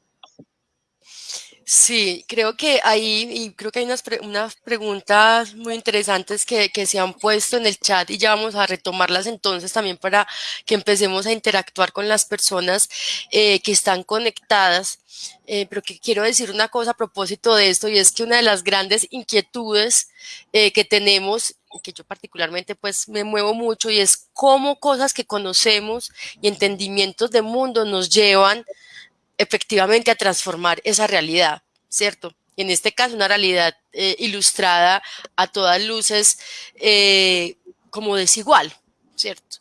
Sí, creo que ahí, y creo que hay unas, unas preguntas muy interesantes que, que, se han puesto en el chat y ya vamos a retomarlas entonces también para que empecemos a interactuar con las personas eh, que están conectadas. Eh, pero que quiero decir una cosa a propósito de esto y es que una de las grandes inquietudes eh, que tenemos que yo particularmente pues me muevo mucho y es cómo cosas que conocemos y entendimientos de mundo nos llevan efectivamente a transformar esa realidad, ¿cierto? En este caso una realidad eh, ilustrada a todas luces eh, como desigual, ¿cierto?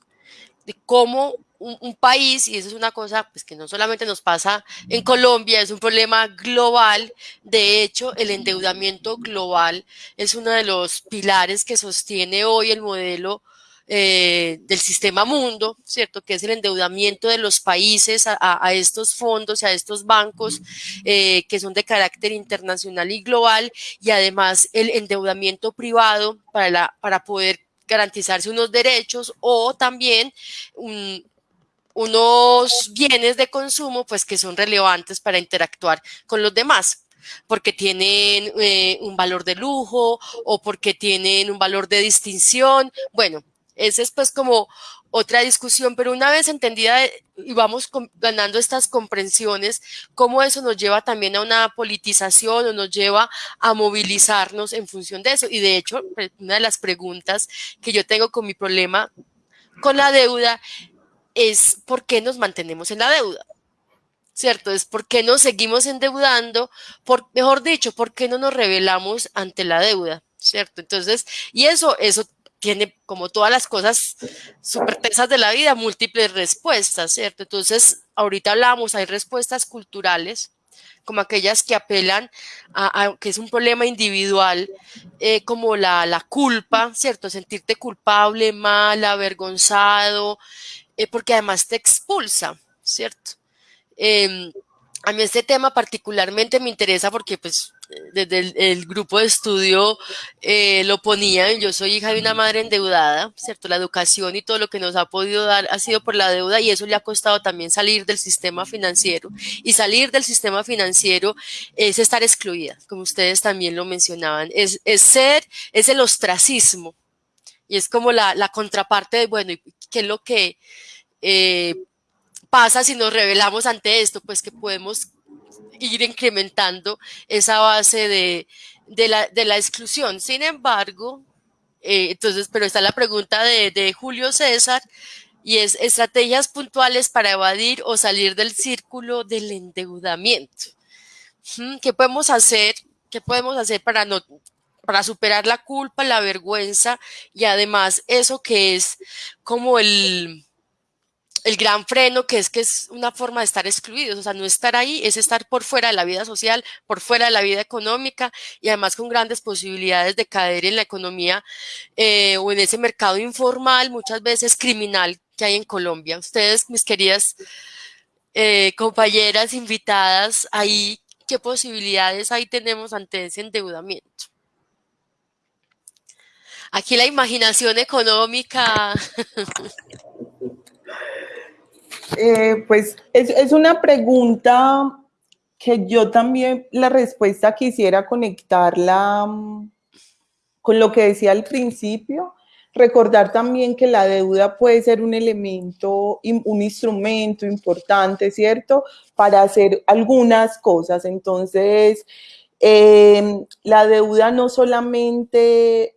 De cómo un, país, y eso es una cosa pues, que no solamente nos pasa en Colombia, es un problema global. De hecho, el endeudamiento global es uno de los pilares que sostiene hoy el modelo eh, del sistema mundo, ¿cierto? Que es el endeudamiento de los países a, estos fondos y a estos bancos eh, que son de carácter internacional y global y además el endeudamiento privado para, la, para poder garantizarse unos derechos o también un, unos bienes de consumo pues que son relevantes para interactuar con los demás porque tienen eh, un valor de lujo o porque tienen un valor de distinción. Bueno, esa es pues como otra discusión, pero una vez entendida y vamos ganando estas comprensiones, cómo eso nos lleva también a una politización o nos lleva a movilizarnos en función de eso. Y de hecho, una de las preguntas que yo tengo con mi problema con la deuda es por qué nos mantenemos en la deuda. ¿Cierto? Es por qué nos seguimos endeudando, por, mejor dicho, por qué no nos revelamos ante la deuda, ¿cierto? Entonces, y eso, eso tiene, como todas las cosas súper tensas de la vida, múltiples respuestas, ¿cierto? Entonces, ahorita hablamos, hay respuestas culturales, como aquellas que apelan a, que es un problema individual, eh, como la, la, culpa, ¿cierto? Sentirte culpable, mal, avergonzado, eh, porque además te expulsa, ¿cierto? Em, a mí este tema particularmente me interesa porque pues desde el, grupo de estudio eh, lo ponía, yo soy hija de una madre endeudada, ¿cierto? La educación y todo lo que nos ha podido dar ha sido por la deuda y eso le ha costado también salir del sistema financiero. Y salir del sistema financiero es estar excluida, como ustedes también lo mencionaban, es, es ser, es el ostracismo, y es como la, la contraparte de, bueno, ¿qué es lo que eh, pasa si nos revelamos ante esto? Pues que podemos ir incrementando esa base de, de, la, de la, exclusión. Sin embargo, eh, entonces, pero está la pregunta de, de, Julio César, y es estrategias puntuales para evadir o salir del círculo del endeudamiento. ¿Qué podemos hacer? ¿Qué podemos hacer para no para superar la culpa, la vergüenza y además eso que es como el, el gran freno, que es que es una forma de estar excluidos, o sea, no estar ahí es estar por fuera de la vida social, por fuera de la vida económica y además con grandes posibilidades de caer en la economía eh, o en ese mercado informal, muchas veces criminal que hay en Colombia. Ustedes, mis queridas eh, compañeras invitadas, ahí, ¿qué posibilidades ahí tenemos ante ese endeudamiento? Aquí la imaginación económica. *laughs* Eh, pues es, una pregunta que yo también la respuesta quisiera conectarla mm, con lo que decía al principio. Recordar también que la deuda puede ser un elemento, un instrumento importante, ¿cierto? Para hacer algunas cosas. Entonces, eh, la deuda no solamente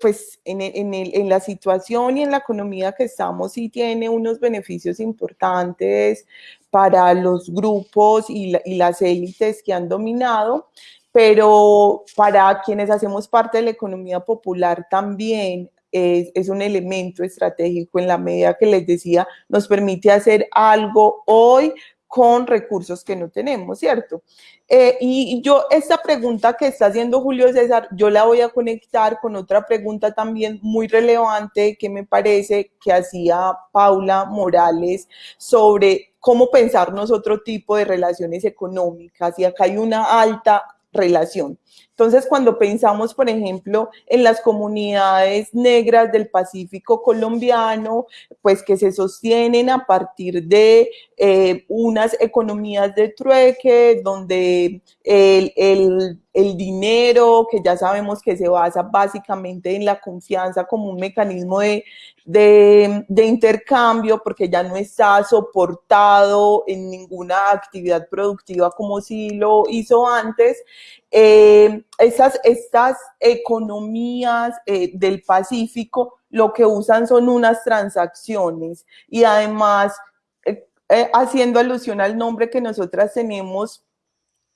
pues en, en, en, la situación y en la economía que estamos sí tiene unos beneficios importantes para los grupos y, y las élites que han dominado, pero para quienes hacemos parte de la economía popular también es, es, un elemento estratégico en la medida que les decía, nos permite hacer algo hoy con recursos que no tenemos, ¿cierto? Eh, y yo, esta pregunta que está haciendo Julio César, yo la voy a conectar con otra pregunta también muy relevante que me parece que hacía Paula Morales sobre cómo pensarnos otro tipo de relaciones económicas. Y acá hay una alta relación. Entonces, cuando pensamos, por ejemplo, en las comunidades negras del Pacífico colombiano, pues que se sostienen a partir de eh, unas economías de trueque, donde el, el, el, dinero, que ya sabemos que se basa básicamente en la confianza como un mecanismo de, de, de intercambio, porque ya no está soportado en ninguna actividad productiva como si lo hizo antes, eh, esas, estas economías eh, del Pacífico lo que usan son unas transacciones y además eh, haciendo alusión al nombre que nosotras tenemos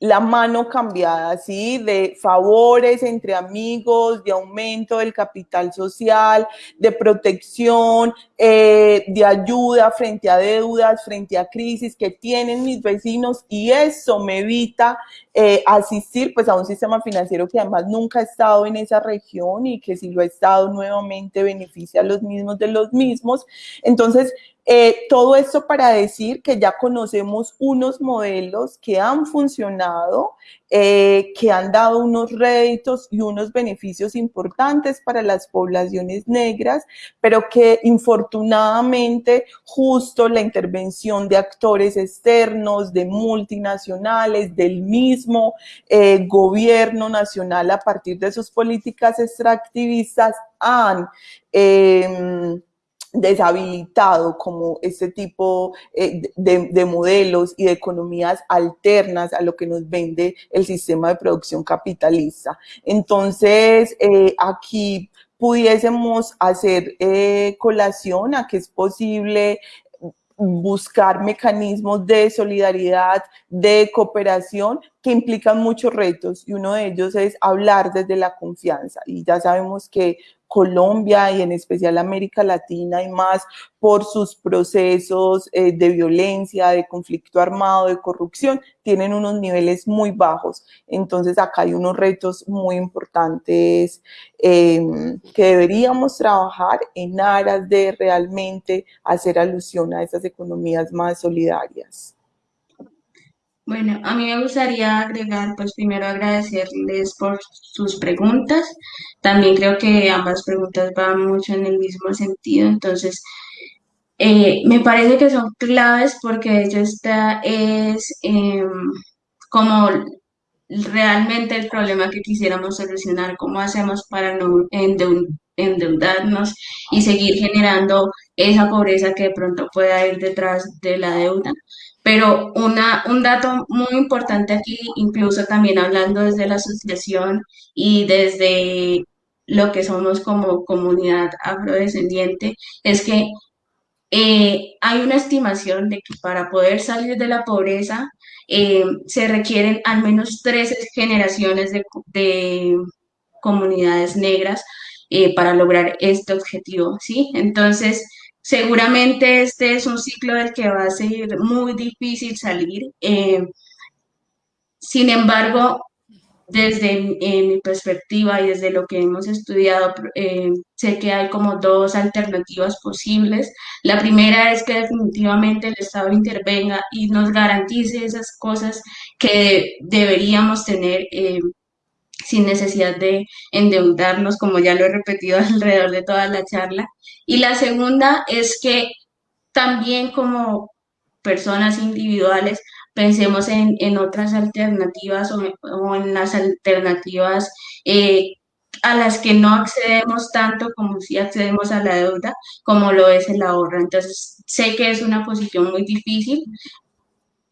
la mano cambiada, ¿sí? De favores entre amigos, de aumento del capital social, de protección, eh, de ayuda frente a deudas, frente a crisis que tienen mis vecinos y eso me evita eh, asistir pues a un sistema financiero que además nunca ha estado en esa región y que si lo ha estado nuevamente beneficia a los mismos de los mismos. Entonces, eh, todo esto para decir que ya conocemos unos modelos que han funcionado, eh, que han dado unos réditos y unos beneficios importantes para las poblaciones negras, pero que infortunadamente justo la intervención de actores externos, de multinacionales, del mismo eh, gobierno nacional a partir de sus políticas extractivistas han... Deshabilitado como este tipo eh, de, modelos y de economías alternas a lo que nos vende el sistema de producción capitalista. Entonces, eh, aquí pudiésemos hacer eh, colación a que es posible buscar mecanismos de solidaridad, de cooperación que implican muchos retos y uno de ellos es hablar desde la confianza y ya sabemos que Colombia y en especial América Latina y más por sus procesos eh, de violencia, de conflicto armado, de corrupción, tienen unos niveles muy bajos. Entonces acá hay unos retos muy importantes em, que deberíamos trabajar en aras de realmente hacer alusión a esas economías más solidarias. Bueno, a mí me gustaría agregar, pues primero agradecerles por sus preguntas. También creo que ambas preguntas van mucho en el mismo sentido, entonces eh, me parece que son claves porque ello está, es em, como realmente el problema que quisiéramos solucionar, cómo hacemos para no endeudarnos y seguir generando esa pobreza que de pronto pueda ir detrás de la deuda. Pero una, un dato muy importante aquí, incluso también hablando desde la asociación y desde lo que somos como comunidad afrodescendiente, es que eh, hay una estimación de que para poder salir de la pobreza eh, se requieren al menos tres generaciones de, de comunidades negras eh, para lograr este objetivo, ¿sí? Entonces, seguramente este es un ciclo del que va a ser muy difícil salir. sin embargo, desde mi perspectiva y desde lo que hemos estudiado, eh, sé que hay como dos alternativas posibles. La primera es que definitivamente el Estado intervenga y nos garantice esas cosas que deberíamos tener eh, sin necesidad de endeudarnos, como ya lo he repetido *laughs* alrededor de toda la charla. Y la segunda es que también como personas individuales pensemos en, en otras alternativas o, en las alternativas eh, a las que no accedemos tanto como si accedemos a la deuda, como lo es el ahorro. Entonces, sé que es una posición muy difícil,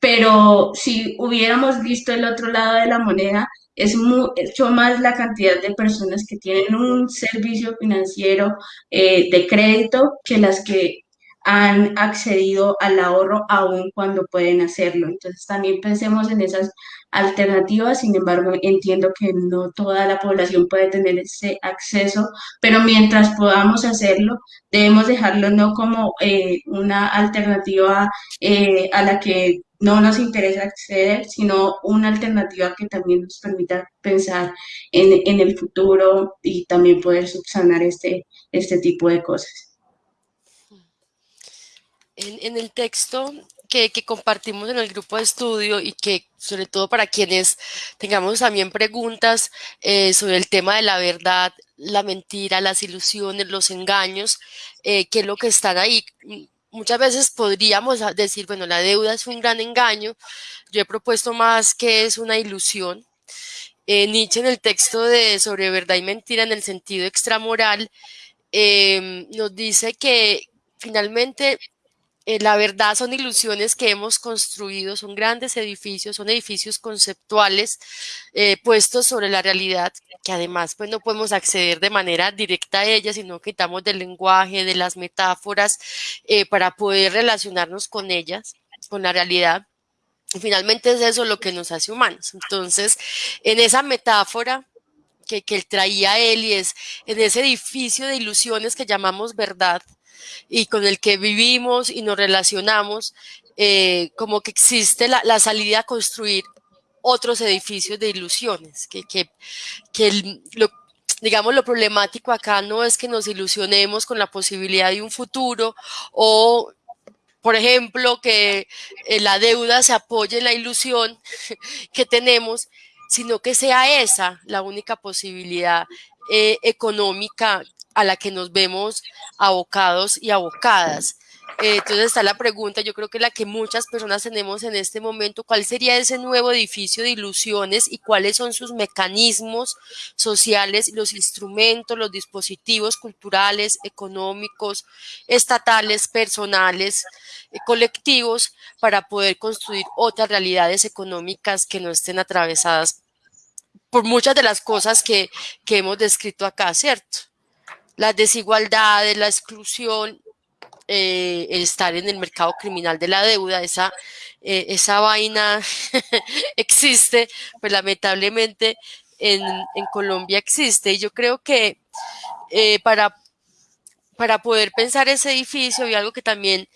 pero si hubiéramos visto el otro lado de la moneda, es mucho más la cantidad de personas que tienen un servicio financiero eh, de crédito que las que han accedido al ahorro aún cuando pueden hacerlo. Entonces también pensemos en esas alternativas, sin embargo entiendo que no toda la población puede tener ese acceso, pero mientras podamos hacerlo, debemos dejarlo no como eh, una alternativa eh, a la que no nos interesa acceder, sino una alternativa que también nos permita pensar en, en el futuro y también poder subsanar este, este tipo de cosas en, el texto que, compartimos en el grupo de estudio y que sobre todo para quienes tengamos también preguntas eh, sobre el tema de la verdad, la mentira, las ilusiones, los engaños, eh, qué es lo que están ahí. Muchas veces podríamos decir, bueno, la deuda es un gran engaño. Yo he propuesto más que es una ilusión. Eh, Nietzsche en el texto de sobre verdad y mentira en el sentido extramoral nos dice que finalmente eh, la verdad son ilusiones que hemos construido, son grandes edificios, son edificios conceptuales eh, puestos sobre la realidad, que además pues no podemos acceder de manera directa a ellas, sino que quitamos del lenguaje, de las metáforas, eh, para poder relacionarnos con ellas, con la realidad. Finalmente es eso lo que nos hace humanos. Entonces, en esa metáfora que, que traía él y es en ese edificio de ilusiones que llamamos verdad, y con el que vivimos y nos relacionamos, eh, como que existe la, salida a construir otros edificios de ilusiones, que, que, que lo, digamos, lo problemático acá no es que nos ilusionemos con la posibilidad de un futuro o, por ejemplo, que eh, la deuda se apoye en la ilusión *laughs* que tenemos, sino que sea esa la única posibilidad eh, económica a la que nos vemos abocados y abocadas. Eh, entonces está la pregunta, yo creo que la que muchas personas tenemos en este momento, ¿cuál sería ese nuevo edificio de ilusiones y cuáles son sus mecanismos sociales, los instrumentos, los dispositivos culturales, económicos, estatales, personales, eh, colectivos, para poder construir otras realidades económicas que no estén atravesadas por muchas de las cosas que, que hemos descrito acá, ¿cierto? Las desigualdades, la exclusión, eh, estar en el mercado criminal de la deuda, esa, eh, esa vaina *laughs* existe, pues lamentablemente en, Colombia existe. Y yo creo que eh, para, para poder pensar ese edificio y algo que también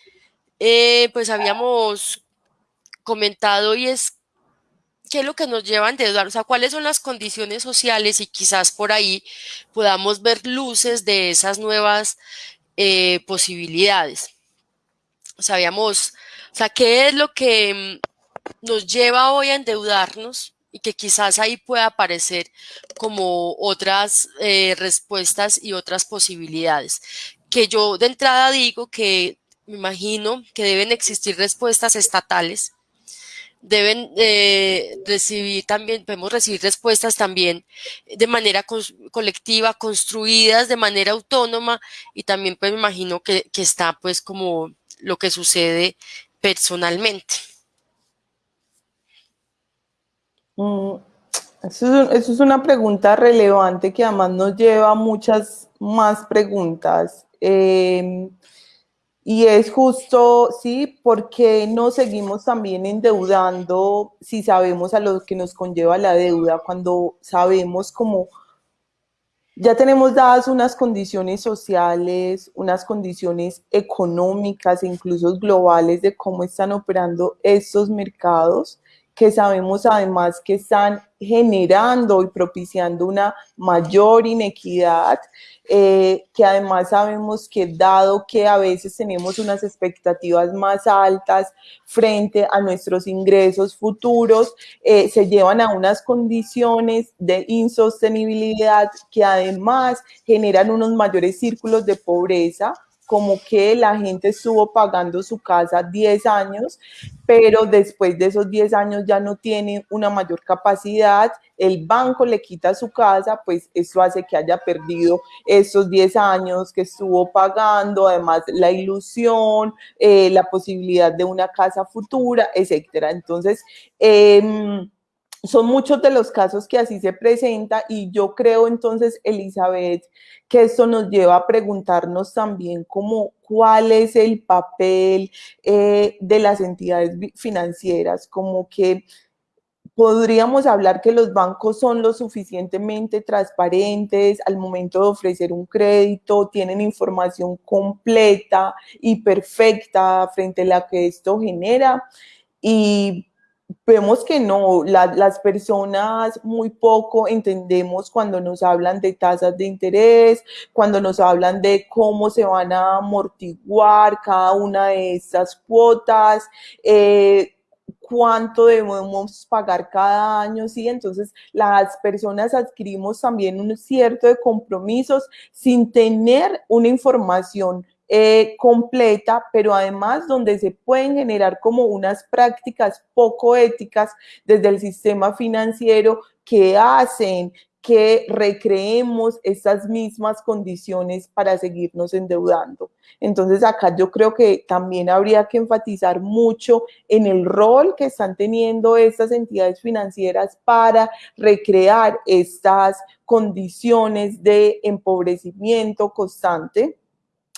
pues habíamos comentado y es qué es lo que nos lleva a endeudar, o sea, cuáles son las condiciones sociales y quizás por ahí podamos ver luces de esas nuevas eh, posibilidades. Sabíamos, o sea, qué es lo que mm, nos lleva hoy a endeudarnos y que quizás ahí pueda aparecer como otras eh, respuestas y otras posibilidades. Que yo de entrada digo que me imagino que deben existir respuestas estatales deben eh, recibir también, podemos recibir respuestas también de manera colectiva, construidas de manera autónoma y también pues me imagino que, que está pues como lo que sucede personalmente. Mm, Eso es, una pregunta relevante que además nos lleva a muchas más preguntas. Em, y es justo, sí, porque no seguimos también endeudando si sabemos a lo que nos conlleva la deuda, cuando sabemos cómo ya tenemos dadas unas condiciones sociales, unas condiciones económicas e incluso globales de cómo están operando estos mercados que sabemos además que están generando y propiciando una mayor inequidad, eh, que además sabemos que dado que a veces tenemos unas expectativas más altas frente a nuestros ingresos futuros, eh, se llevan a unas condiciones de insostenibilidad que además generan unos mayores círculos de pobreza, como que la gente estuvo pagando su casa 10 años, pero después de esos 10 años ya no tiene una mayor capacidad, el banco le quita su casa, pues eso hace que haya perdido esos 10 años que estuvo pagando, además la ilusión, eh, la posibilidad de una casa futura, etcétera. Entonces, eh, son muchos de los casos que así se presenta y yo creo entonces, Elizabeth, que esto nos lleva a preguntarnos también como cuál es el papel eh, de las entidades financieras, como que podríamos hablar que los bancos son lo suficientemente transparentes al momento de ofrecer un crédito, tienen información completa y perfecta frente a la que esto genera y vemos que no, las personas muy poco entendemos cuando nos hablan de tasas de interés, cuando nos hablan de cómo se van a amortiguar cada una de estas cuotas, eh, cuánto debemos pagar cada año, ¿sí? Entonces, las personas adquirimos también un cierto de compromisos sin tener una información eh, completa, pero además donde se pueden generar como unas prácticas poco éticas desde el sistema financiero que hacen que recreemos estas mismas condiciones para seguirnos endeudando. Entonces acá yo creo que también habría que enfatizar mucho en el rol que están teniendo estas entidades financieras para recrear estas condiciones de empobrecimiento constante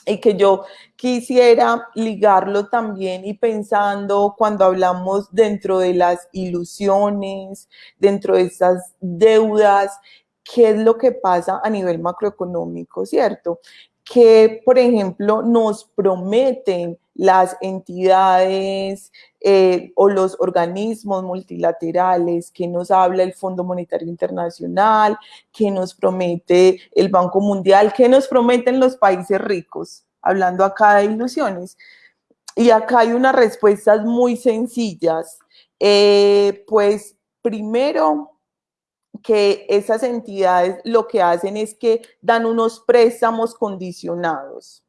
y que yo quisiera ligarlo también y pensando cuando hablamos dentro de las ilusiones, dentro de estas deudas, qué es lo que pasa a nivel macroeconómico, ¿cierto? Que, por ejemplo, nos prometen las entidades eh, o los organismos multilaterales, que nos habla el Fondo Monetario Internacional, que nos promete el Banco Mundial, que nos prometen los países ricos, hablando acá de ilusiones. Y acá hay unas respuestas muy sencillas. Eh, pues primero, que esas entidades lo que hacen es que dan unos préstamos condicionados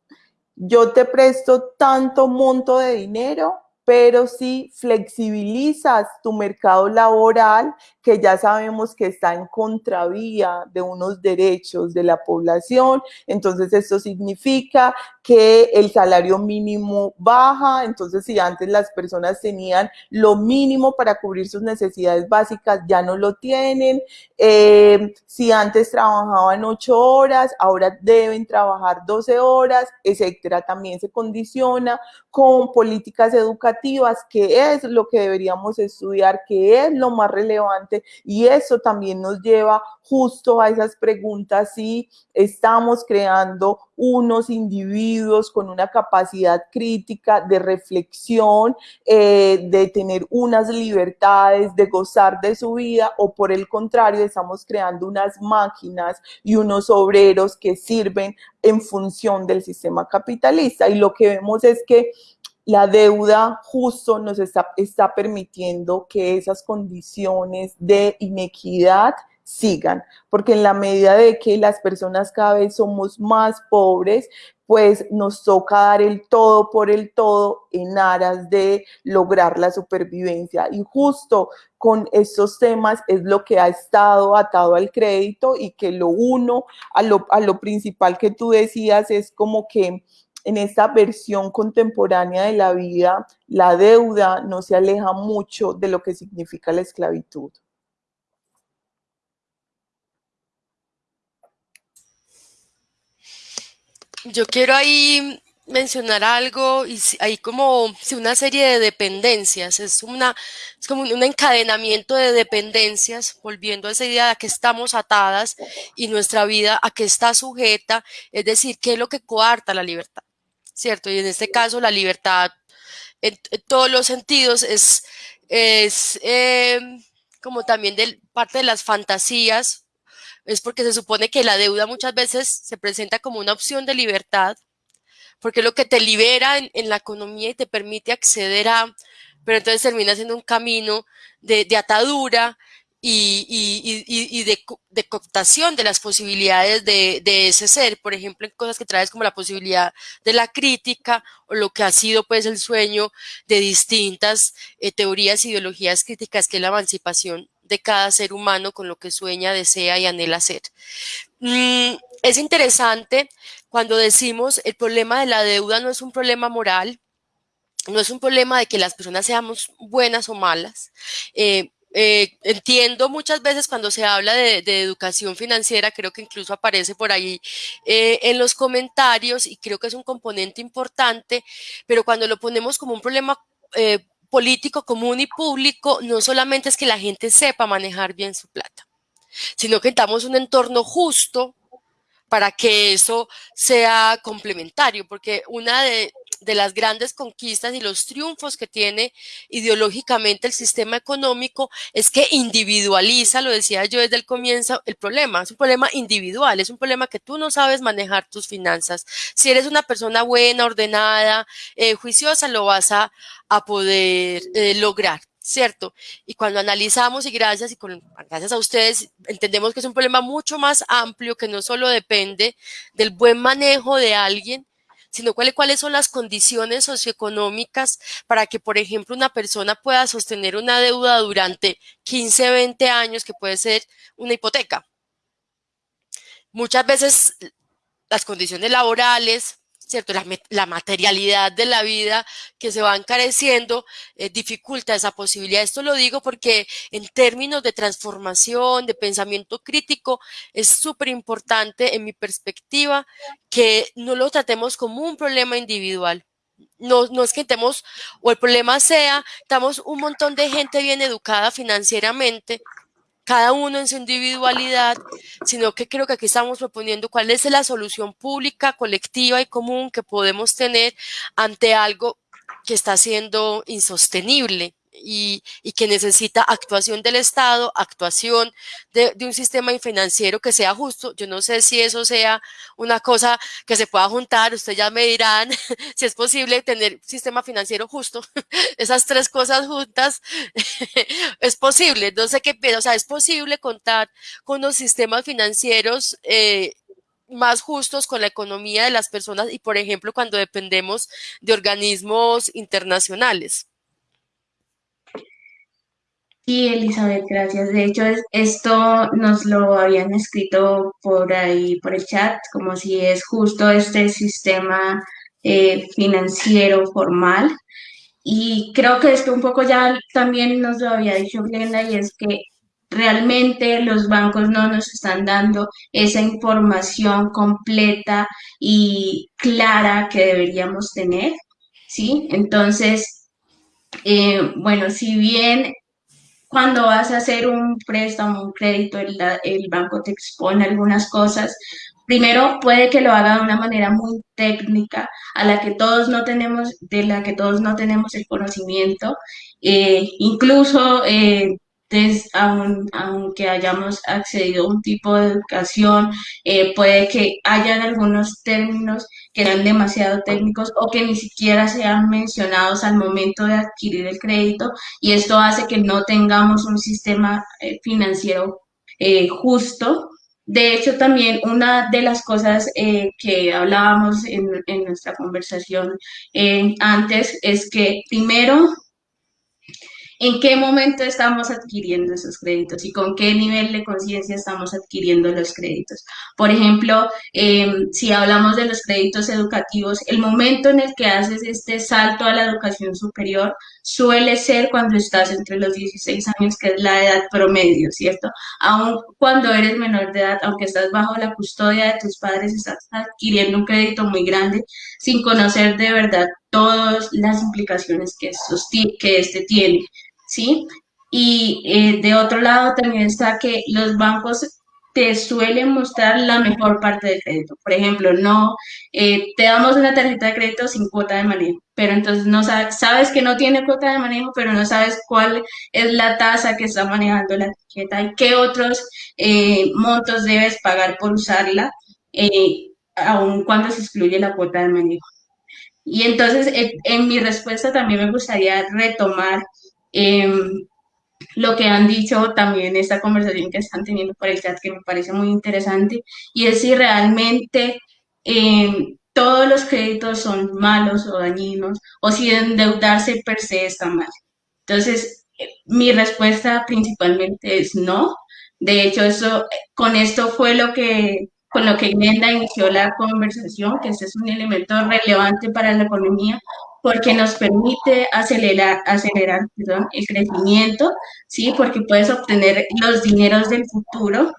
yo te presto tanto monto de dinero pero si flexibilizas tu mercado laboral, que ya sabemos que está en contravía de unos derechos de la población, entonces esto significa que el salario mínimo baja, entonces si antes las personas tenían lo mínimo para cubrir sus necesidades básicas, ya no lo tienen, eh, si antes trabajaban ocho horas, ahora deben trabajar 12 horas, etcétera, también se condiciona con políticas educativas, que es lo que deberíamos estudiar, que es lo más relevante y eso también nos lleva justo a esas preguntas si estamos creando unos individuos con una capacidad crítica de reflexión, eh, de tener unas libertades, de gozar de su vida o por el contrario estamos creando unas máquinas y unos obreros que sirven en función del sistema capitalista. Y lo que vemos es que la deuda justo nos está, está permitiendo que esas condiciones de inequidad sigan, porque en la medida de que las personas cada vez somos más pobres, pues nos toca dar el todo por el todo en aras de lograr la supervivencia. Y justo con estos temas es lo que ha estado atado al crédito y que lo uno a lo, a lo principal que tú decías es como que en esta versión contemporánea de la vida, la deuda no se aleja mucho de lo que significa la esclavitud. Yo quiero ahí mencionar algo y hay como una serie de dependencias, es, una, como un encadenamiento de dependencias, volviendo a esa idea de a que estamos atadas y nuestra vida a que está sujeta, es decir, qué es lo que coarta la libertad. ¿Cierto? Y en este caso la libertad en, todos los sentidos es, es eh, como también de parte de las fantasías, es porque se supone que la deuda muchas veces se presenta como una opción de libertad, porque es lo que te libera en, la economía y te permite acceder a, pero entonces termina siendo un camino de, atadura y, de, cooptación de las posibilidades de, ese ser, por ejemplo, en cosas que traes como la posibilidad de la crítica o lo que ha sido pues el sueño de distintas eh, teorías, ideologías críticas, que es la emancipación de cada ser humano con lo que sueña, desea y anhela ser. Mm, es interesante cuando decimos el problema de la deuda no es un problema moral, no es un problema de que las personas seamos buenas o malas. Eh, eh, entiendo muchas veces cuando se habla de, educación financiera, creo que incluso aparece por ahí eh, en los comentarios y creo que es un componente importante, pero cuando lo ponemos como un problema político común y público, no solamente es que la gente sepa manejar bien su plata, sino que estamos un entorno justo para que eso sea complementario, porque una de, las grandes conquistas y los triunfos que tiene ideológicamente el sistema económico es que individualiza, lo decía yo desde el comienzo, el problema. Es un problema individual, es un problema que tú no sabes manejar tus finanzas. Si eres una persona buena, ordenada, eh, juiciosa, lo vas a, poder eh, lograr. ¿cierto? Y cuando analizamos y gracias y con, gracias a ustedes entendemos que es un problema mucho más amplio que no solo depende del buen manejo de alguien, sino cuáles, cuáles son las condiciones socioeconómicas para que, por ejemplo, una persona pueda sostener una deuda durante 15, 20 años, que puede ser una hipoteca. Muchas veces las condiciones laborales, ¿cierto? La, materialidad de la vida que se va encareciendo eh, dificulta esa posibilidad. Esto lo digo porque en términos de transformación, de pensamiento crítico, es súper importante en mi perspectiva que no lo tratemos como un problema individual. No, no es que estemos, o el problema sea, estamos un montón de gente bien educada financieramente, cada uno en su individualidad, sino que creo que aquí estamos proponiendo cuál es la solución pública, colectiva y común que podemos tener ante algo que está siendo insostenible y, que necesita actuación del Estado, actuación de, un sistema financiero que sea justo. Yo no sé si eso sea una cosa que se pueda juntar, ustedes ya me dirán *laughs* si es posible tener un sistema financiero justo. *laughs* Esas tres cosas juntas *laughs* es posible, no sé qué, o sea, es posible contar con los sistemas financieros eh, más justos con la economía de las personas y, por ejemplo, cuando dependemos de organismos internacionales. Sí, Elizabeth, gracias. De hecho, esto nos lo habían escrito por ahí, por el chat, como si es justo este sistema eh, financiero formal. Y creo que esto un poco ya también nos lo había dicho Glenda, y es que realmente los bancos no nos están dando esa información completa y clara que deberíamos tener, ¿sí? Entonces, eh, bueno, si bien cuando vas a hacer un préstamo, un crédito, el, banco te expone algunas cosas. Primero, puede que lo haga de una manera muy técnica, de la que todos no tenemos el conocimiento. Eh, incluso eh, aunque hayamos accedido a un tipo de educación, eh, puede que hayan algunos términos que sean demasiado técnicos o que ni siquiera sean mencionados al momento de adquirir el crédito y esto hace que no tengamos un sistema eh, financiero eh, justo. De hecho, también una de las cosas que hablábamos en, en nuestra conversación antes es que primero en qué momento estamos adquiriendo esos créditos y con qué nivel de conciencia estamos adquiriendo los créditos. Por ejemplo, em, si hablamos de los créditos educativos, el momento en el que haces este salto a la educación superior suele ser cuando estás entre los 16 años, que es la edad promedio, ¿cierto? Aún cuando eres menor de edad, aunque estás bajo la custodia de tus padres, estás adquiriendo un crédito muy grande sin conocer de verdad todas las implicaciones que, que este tiene, ¿sí? Y eh, de otro lado también está que los bancos te suelen mostrar la mejor parte del crédito. Por ejemplo, no eh, te damos una tarjeta de crédito sin cuota de manejo, pero entonces no sabes, sabes que no tiene cuota de manejo, pero no sabes cuál es la tasa que está manejando la tarjeta y qué otros eh, montos debes pagar por usarla, eh, aun cuando se excluye la cuota de manejo. Y entonces, en mi respuesta también me gustaría retomar em, lo que han dicho también esta conversación que están teniendo por el chat, que me parece muy interesante, y es si realmente eh, todos los créditos son malos o dañinos, o si endeudarse per se está mal. Entonces, mi respuesta principalmente es no. De hecho, eso, con esto fue lo que, con lo que Glenda inició la conversación, que este es un elemento relevante para la economía, porque nos permite acelerar, acelerar el crecimiento, ¿sí? porque puedes obtener los dineros del futuro.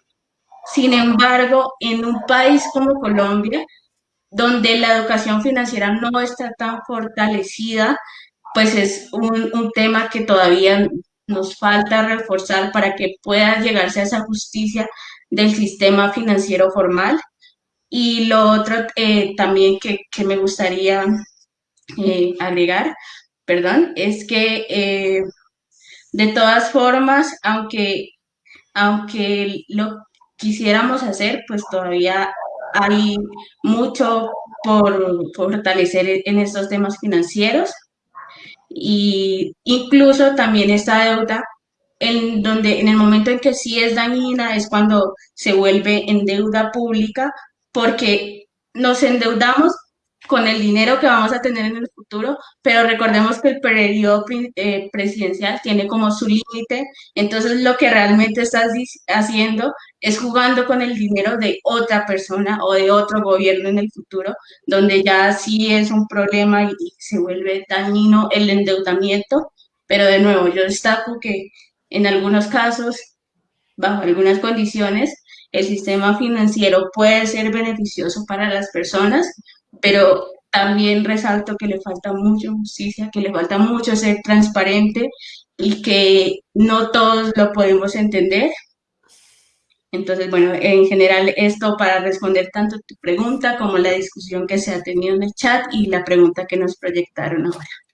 Sin embargo, en un país como Colombia, donde la educación financiera no está tan fortalecida, pues es un, un tema que todavía nos falta reforzar para que pueda llegarse a esa justicia del sistema financiero formal. Y lo otro eh, también que, que, me gustaría eh, agregar, perdón, es que eh, de todas formas, aunque, aunque lo quisiéramos hacer, pues todavía hay mucho por, fortalecer en estos temas financieros y incluso también esta deuda en donde en el momento en que sí es dañina es cuando se vuelve en deuda pública porque nos endeudamos con el dinero que vamos a tener en el futuro, pero recordemos que el periodo eh, presidencial tiene como su límite, entonces lo que realmente estás haciendo es jugando con el dinero de otra persona o de otro gobierno en el futuro, donde ya sí es un problema y, se vuelve dañino el endeudamiento, pero de nuevo yo destaco que en algunos casos, bajo algunas condiciones, el sistema financiero puede ser beneficioso para las personas, pero también resalto que le falta mucho justicia, que le falta mucho ser transparente y que no todos lo podemos entender. Entonces, bueno, en general esto para responder tanto tu pregunta como la discusión que se ha tenido en el chat y la pregunta que nos proyectaron ahora.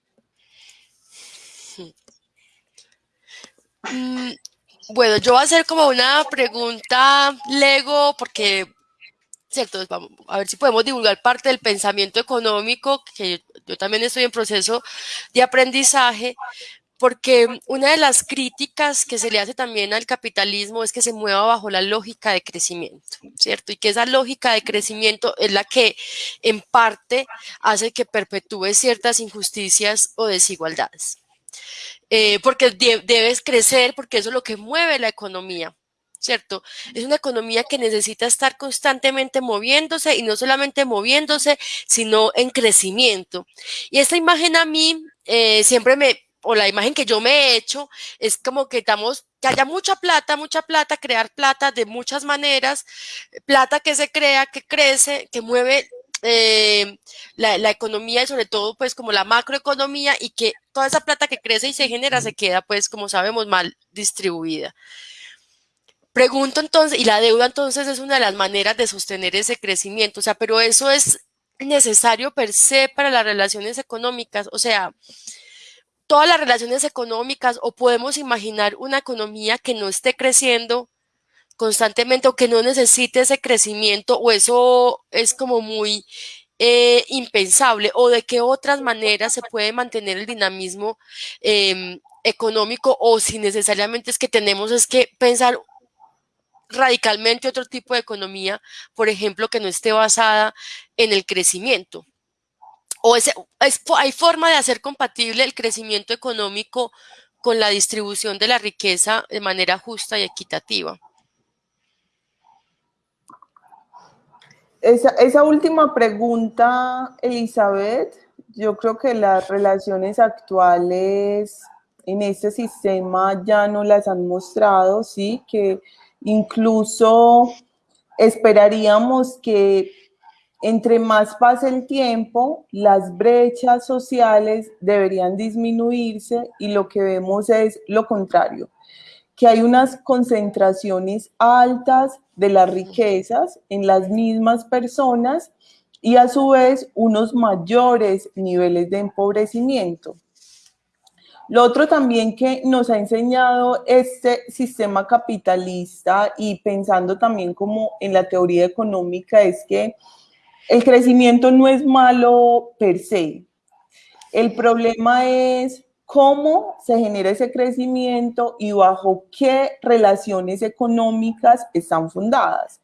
Mm, bueno, yo voy a hacer como una pregunta Lego porque ¿cierto? Vamos a ver si podemos divulgar parte del pensamiento económico, que yo también estoy en proceso de aprendizaje, porque una de las críticas que se le hace también al capitalismo es que se mueva bajo la lógica de crecimiento, ¿cierto? Y que esa lógica de crecimiento es la que en parte hace que perpetúe ciertas injusticias o desigualdades. Eh, porque debes crecer, porque eso es lo que mueve la economía. ¿cierto? Es una economía que necesita estar constantemente moviéndose y no solamente moviéndose, sino en crecimiento. Y esta imagen a mí eh, siempre me, o la imagen que yo me he hecho, es como que estamos, que haya mucha plata, mucha plata, crear plata de muchas maneras, plata que se crea, que crece, que mueve eh, la, la, economía y sobre todo pues como la macroeconomía y que toda esa plata que crece y se genera se queda pues como sabemos mal distribuida. Pregunto entonces, y la deuda entonces es una de las maneras de sostener ese crecimiento, o sea, pero eso es necesario per se para las relaciones económicas, o sea, todas las relaciones económicas o podemos imaginar una economía que no esté creciendo constantemente o que no necesite ese crecimiento o eso es como muy eh, impensable o de qué otras maneras se puede mantener el dinamismo eh, económico o si necesariamente es que tenemos es que pensar radicalmente otro tipo de economía, por ejemplo, que no esté basada en el crecimiento. O es, hay forma de hacer compatible el crecimiento económico con la distribución de la riqueza de manera justa y equitativa. Esa, esa última pregunta, Elizabeth, yo creo que las relaciones actuales en este sistema ya no las han mostrado, sí, que incluso esperaríamos que entre más pase el tiempo, las brechas sociales deberían disminuirse y lo que vemos es lo contrario, que hay unas concentraciones altas de las riquezas en las mismas personas y a su vez unos mayores niveles de empobrecimiento. Lo otro también que nos ha enseñado este sistema capitalista y pensando también como en la teoría económica es que el crecimiento no es malo per se. El problema es cómo se genera ese crecimiento y bajo qué relaciones económicas están fundadas.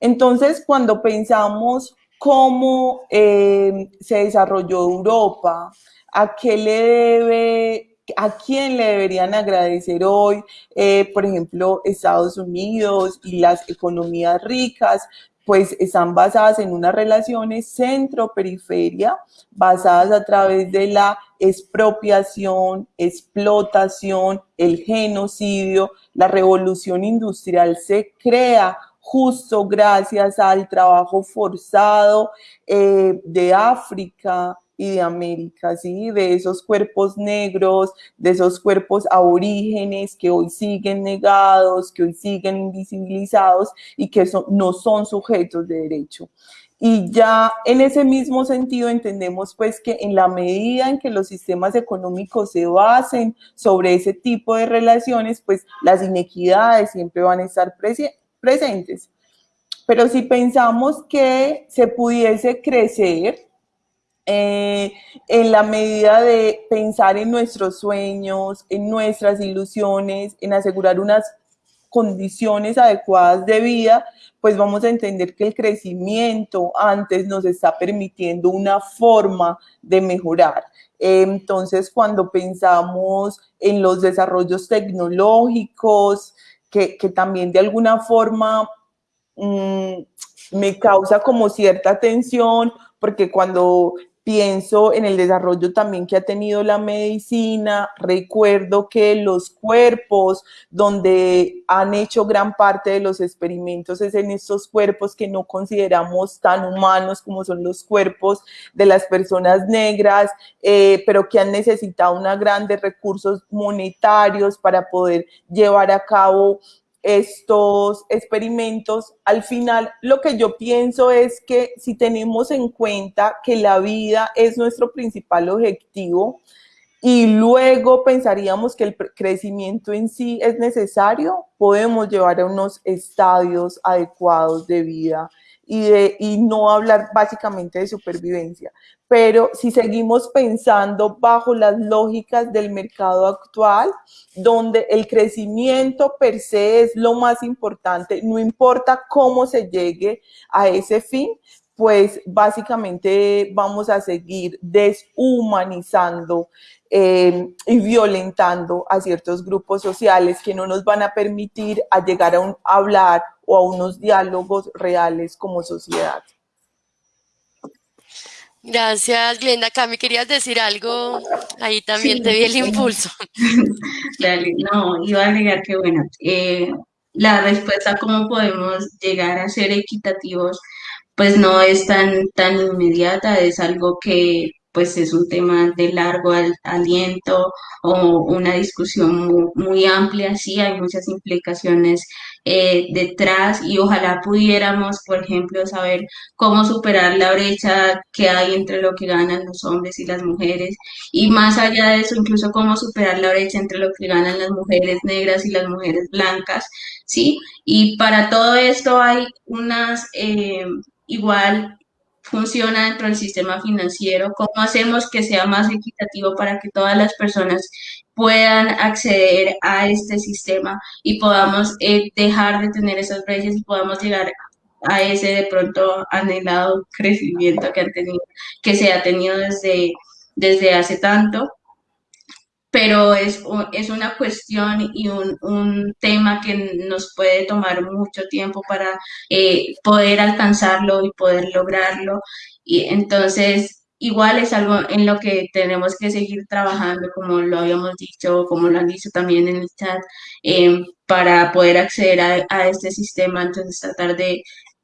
Entonces, cuando pensamos cómo eh, se desarrolló Europa, a qué le debe, a quién le deberían agradecer hoy, eh, por ejemplo, Estados Unidos y las economías ricas, pues están basadas en unas relaciones centro-periferia, basadas a través de la expropiación, explotación, el genocidio, la revolución industrial se crea justo gracias al trabajo forzado eh, de África y de América, ¿sí? de esos cuerpos negros, de esos cuerpos aborígenes que hoy siguen negados, que hoy siguen invisibilizados y que no son sujetos de derecho. Y ya en ese mismo sentido entendemos pues que en la medida en que los sistemas económicos se basen sobre ese tipo de relaciones, pues las inequidades siempre van a estar presentes. Pero si pensamos que se pudiese crecer eh, en la medida de pensar en nuestros sueños, en nuestras ilusiones, en asegurar unas condiciones adecuadas de vida, pues vamos a entender que el crecimiento antes nos está permitiendo una forma de mejorar. Entonces, cuando pensamos en los desarrollos tecnológicos, que, también de alguna forma mm, me causa como cierta tensión, porque cuando pienso en el desarrollo también que ha tenido la medicina, recuerdo que los cuerpos donde han hecho gran parte de los experimentos es en estos cuerpos que no consideramos tan humanos como son los cuerpos de las personas negras, eh, pero que han necesitado una grandes recursos monetarios para poder llevar a cabo estos experimentos, al final lo que yo pienso es que si tenemos en cuenta que la vida es nuestro principal objetivo y luego pensaríamos que el crecimiento en sí es necesario, podemos llevar a unos estadios adecuados de vida y, de, y no hablar básicamente de supervivencia. Pero si seguimos pensando bajo las lógicas del mercado actual, donde el crecimiento per se es lo más importante, no importa cómo se llegue a ese fin, pues básicamente vamos a seguir deshumanizando eh, y violentando a ciertos grupos sociales que no nos van a permitir a llegar a, un, hablar o a unos diálogos reales como sociedad. Gracias, Glenda. Cami, ¿querías decir algo? Ahí también te vi el impulso. *laughs* Dale, no, iba a agregar que, bueno, eh, la respuesta a cómo podemos llegar a ser equitativos, pues no es tan, tan inmediata, es algo que pues es un tema de largo aliento o una discusión muy, amplia, sí, hay muchas implicaciones eh, detrás y ojalá pudiéramos, por ejemplo, saber cómo superar la brecha que hay entre lo que ganan los hombres y las mujeres y más allá de eso, incluso cómo superar la brecha entre lo que ganan las mujeres negras y las mujeres blancas, ¿sí? Y para todo esto hay unas, eh, igual funciona dentro del sistema financiero, cómo hacemos que sea más equitativo para que todas las personas puedan acceder a este sistema y podamos eh, dejar de tener esas brechas y podamos llegar a ese de pronto anhelado crecimiento que han tenido, que se ha tenido desde, desde hace tanto pero es, es una cuestión y un, un, tema que nos puede tomar mucho tiempo para eh, poder alcanzarlo y poder lograrlo. Y entonces, igual es algo en lo que tenemos que seguir trabajando, como lo habíamos dicho, como lo han dicho también en el chat, eh, para poder acceder a, a, este sistema. Entonces, tratar de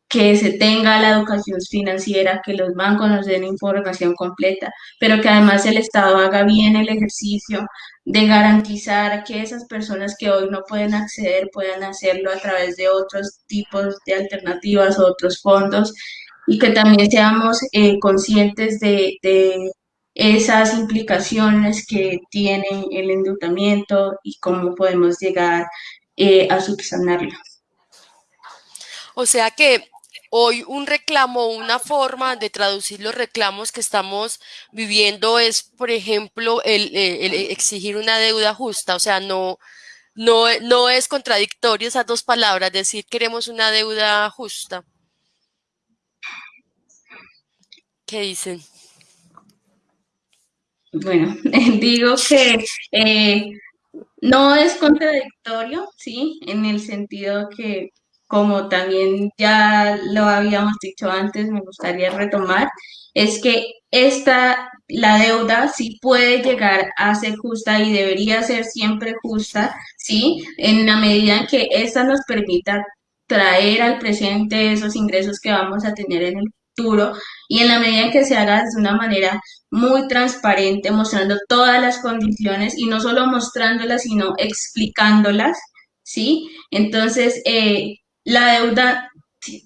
que se tenga la educación financiera, que los bancos nos den información completa, pero que además el Estado haga bien el ejercicio de garantizar que esas personas que hoy no pueden acceder puedan hacerlo a través de otros tipos de alternativas, otros fondos, y que también seamos eh, conscientes de, de esas implicaciones que tiene el endeudamiento y cómo podemos llegar eh, a subsanarlo. O sea que hoy un reclamo, una forma de traducir los reclamos que estamos viviendo es, por ejemplo, el, el exigir una deuda justa, o sea, no, no, no es contradictorio esas dos palabras, decir queremos una deuda justa. ¿Qué dicen? Bueno, *laughs* digo que eh, no es contradictorio, ¿sí? En el sentido que, como también ya lo habíamos dicho antes, me gustaría retomar, es que esta, la deuda sí puede llegar a ser justa y debería ser siempre justa, ¿sí? En la medida en que esta nos permita traer al presente esos ingresos que vamos a tener en el futuro y en la medida en que se haga de una manera muy transparente, mostrando todas las condiciones y no solo mostrándolas, sino explicándolas, ¿sí? Entonces, eh, la deuda,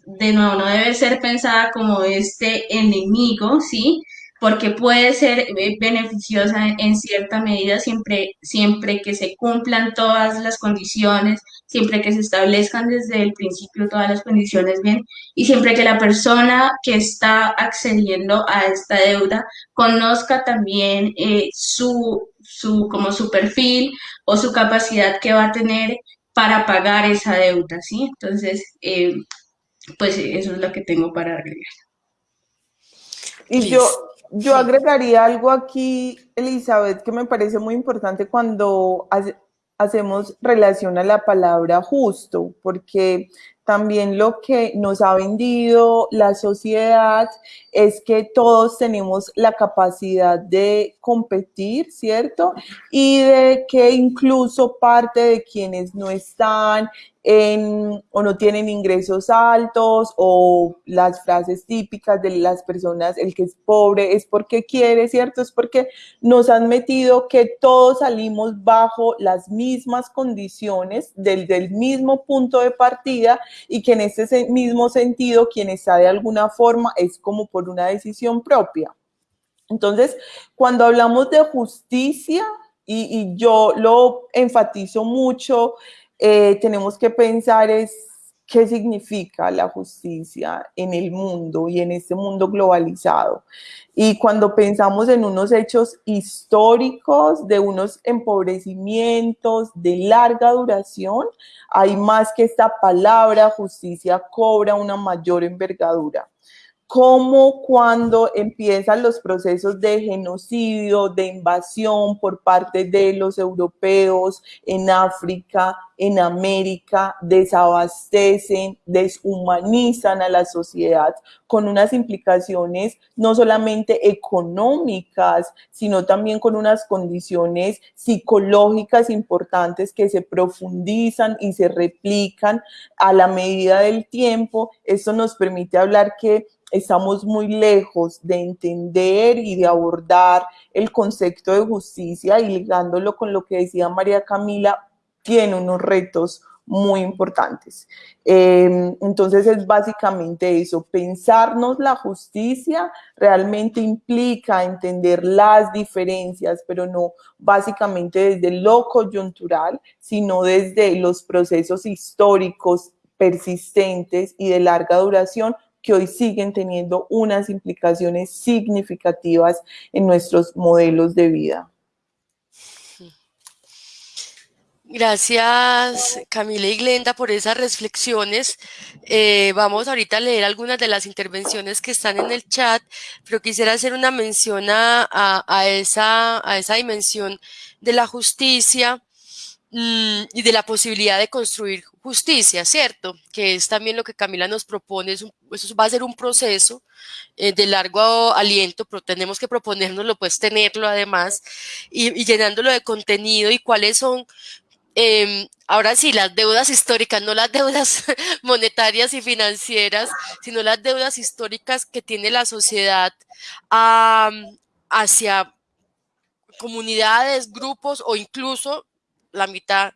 de nuevo, no debe ser pensada como este enemigo, ¿sí? porque puede ser eh, beneficiosa en cierta medida siempre, siempre que se cumplan todas las condiciones, siempre que se establezcan desde el principio todas las condiciones bien y siempre que la persona que está accediendo a esta deuda conozca también eh, su, su, como su perfil o su capacidad que va a tener para pagar esa deuda, ¿sí? Entonces, eh, pues eso es lo que tengo para agregar. Y yo, yo agregaría algo aquí, Elizabeth, que me parece muy importante cuando hacemos relación a la palabra justo, porque también lo que nos ha vendido la sociedad es que todos tenemos la capacidad de competir, ¿cierto? Y de que incluso parte de quienes no están en, o no tienen ingresos altos o las frases típicas de las personas, el que es pobre es porque quiere, ¿cierto? Es porque nos han metido que todos salimos bajo las mismas condiciones, del, del mismo punto de partida y que en ese mismo sentido quien está de alguna forma es como por una decisión propia. Entonces, cuando hablamos de justicia, y yo lo enfatizo mucho, eh, tenemos que pensar es qué significa la justicia en el mundo y en este mundo globalizado. Y cuando pensamos en unos hechos históricos, de unos empobrecimientos de larga duración, hay más que esta palabra justicia cobra una mayor envergadura cómo cuando empiezan los procesos de genocidio, de invasión por parte de los europeos en África, en América, desabastecen, deshumanizan a la sociedad con unas implicaciones no solamente económicas, sino también con unas condiciones psicológicas importantes que se profundizan y se replican a la medida del tiempo. Esto nos permite hablar que estamos muy lejos de entender y de abordar el concepto de justicia y ligándolo con lo que decía María Camila, tiene unos retos muy importantes. Em, entonces es básicamente eso, pensarnos la justicia realmente implica entender las diferencias, pero no básicamente desde lo coyuntural, sino desde los procesos históricos persistentes y de larga duración que hoy siguen teniendo unas implicaciones significativas en nuestros modelos de vida. Gracias Camila y Glenda por esas reflexiones. Eh, vamos ahorita a leer algunas de las intervenciones que están en el chat, pero quisiera hacer una mención a, esa, dimensión de la justicia y de la posibilidad de construir justicia, ¿cierto? Que es también lo que Camila nos propone, eso va a ser un proceso eh, de largo aliento, pero tenemos que proponérnoslo, pues tenerlo además, y, llenándolo de contenido y cuáles son em, ahora sí, las deudas históricas, no las deudas *laughs* monetarias y financieras, sino las deudas históricas que tiene la sociedad hacia comunidades, grupos o incluso la mitad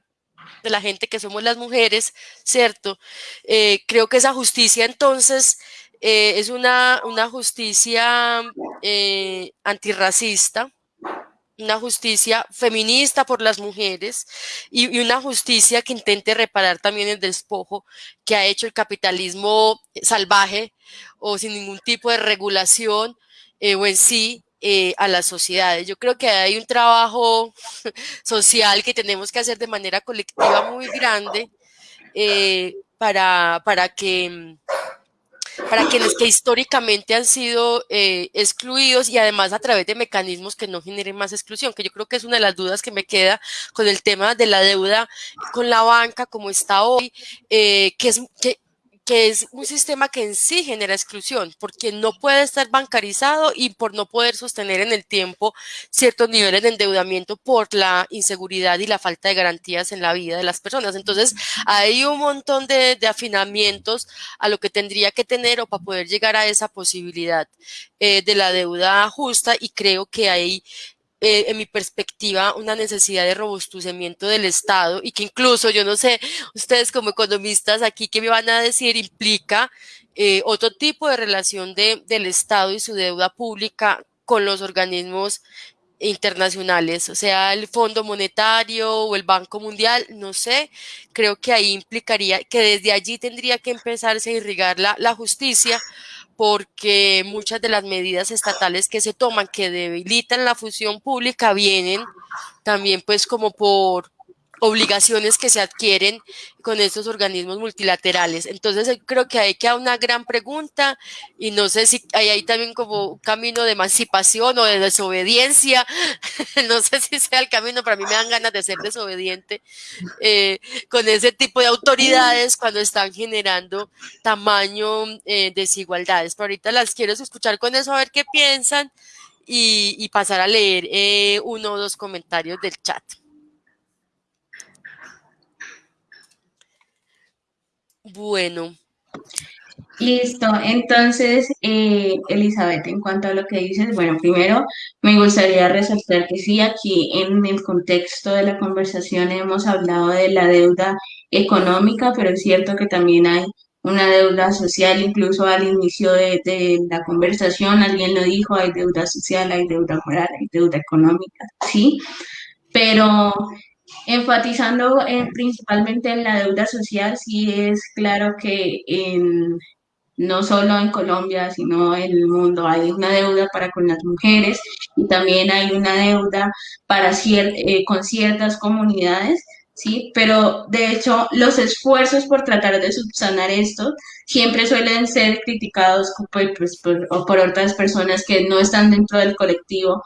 de la gente que somos las mujeres, ¿cierto? Eh, creo que esa justicia entonces eh, es una, una justicia eh, antirracista, una justicia feminista por las mujeres y, una justicia que intente reparar también el despojo que ha hecho el capitalismo salvaje o sin ningún tipo de regulación o en sí eh, a las sociedades. Yo creo que hay un trabajo *laughs* social que tenemos que hacer de manera colectiva muy grande eh, para, para que para quienes que históricamente han sido eh, excluidos y además a través de mecanismos que no generen más exclusión, que yo creo que es una de las dudas que me queda con el tema de la deuda con la banca como está hoy, que es que que es un sistema que en sí genera exclusión, porque no puede estar bancarizado y por no poder sostener en el tiempo ciertos niveles de endeudamiento por la inseguridad y la falta de garantías en la vida de las personas. Entonces, hay un montón de, afinamientos a lo que tendría que tener o para poder llegar a esa posibilidad eh, de la deuda justa y creo que hay eh, en mi perspectiva, una necesidad de robustecimiento del Estado y que incluso, yo no sé, ustedes como economistas aquí, ¿qué me van a decir? Implica eh, otro tipo de relación de, del Estado y su deuda pública con los organismos internacionales, o sea, el Fondo Monetario o el Banco Mundial, no sé, creo que ahí implicaría que desde allí tendría que empezarse a irrigar la, la justicia porque muchas de las medidas estatales que se toman que debilitan la fusión pública vienen también pues como por obligaciones que se adquieren con estos organismos multilaterales. Entonces creo que hay que una gran pregunta y no sé si hay ahí también como un camino de emancipación o de desobediencia, *laughs* no sé si sea el camino, pero a mí me dan ganas de ser desobediente eh, con ese tipo de autoridades cuando están generando tamaño eh, desigualdades. Pero ahorita las quiero escuchar con eso a ver qué piensan y, pasar a leer eh, uno o dos comentarios del chat. Bueno. Listo, entonces, eh, Elizabeth, en cuanto a lo que dices, bueno, primero me gustaría resaltar que sí, aquí en el contexto de la conversación hemos hablado de la deuda económica, pero es cierto que también hay una deuda social, incluso al inicio de, de la conversación alguien lo dijo, hay deuda social, hay deuda moral, hay deuda económica, sí, pero enfatizando principalmente en la deuda social, sí es claro que en, no solo en Colombia, sino en el mundo hay una deuda para con las mujeres y también hay una deuda para eh, con ciertas comunidades, ¿sí? Pero de hecho los esfuerzos por tratar de subsanar esto siempre suelen ser criticados pues, pues, por, otras personas que no están dentro del colectivo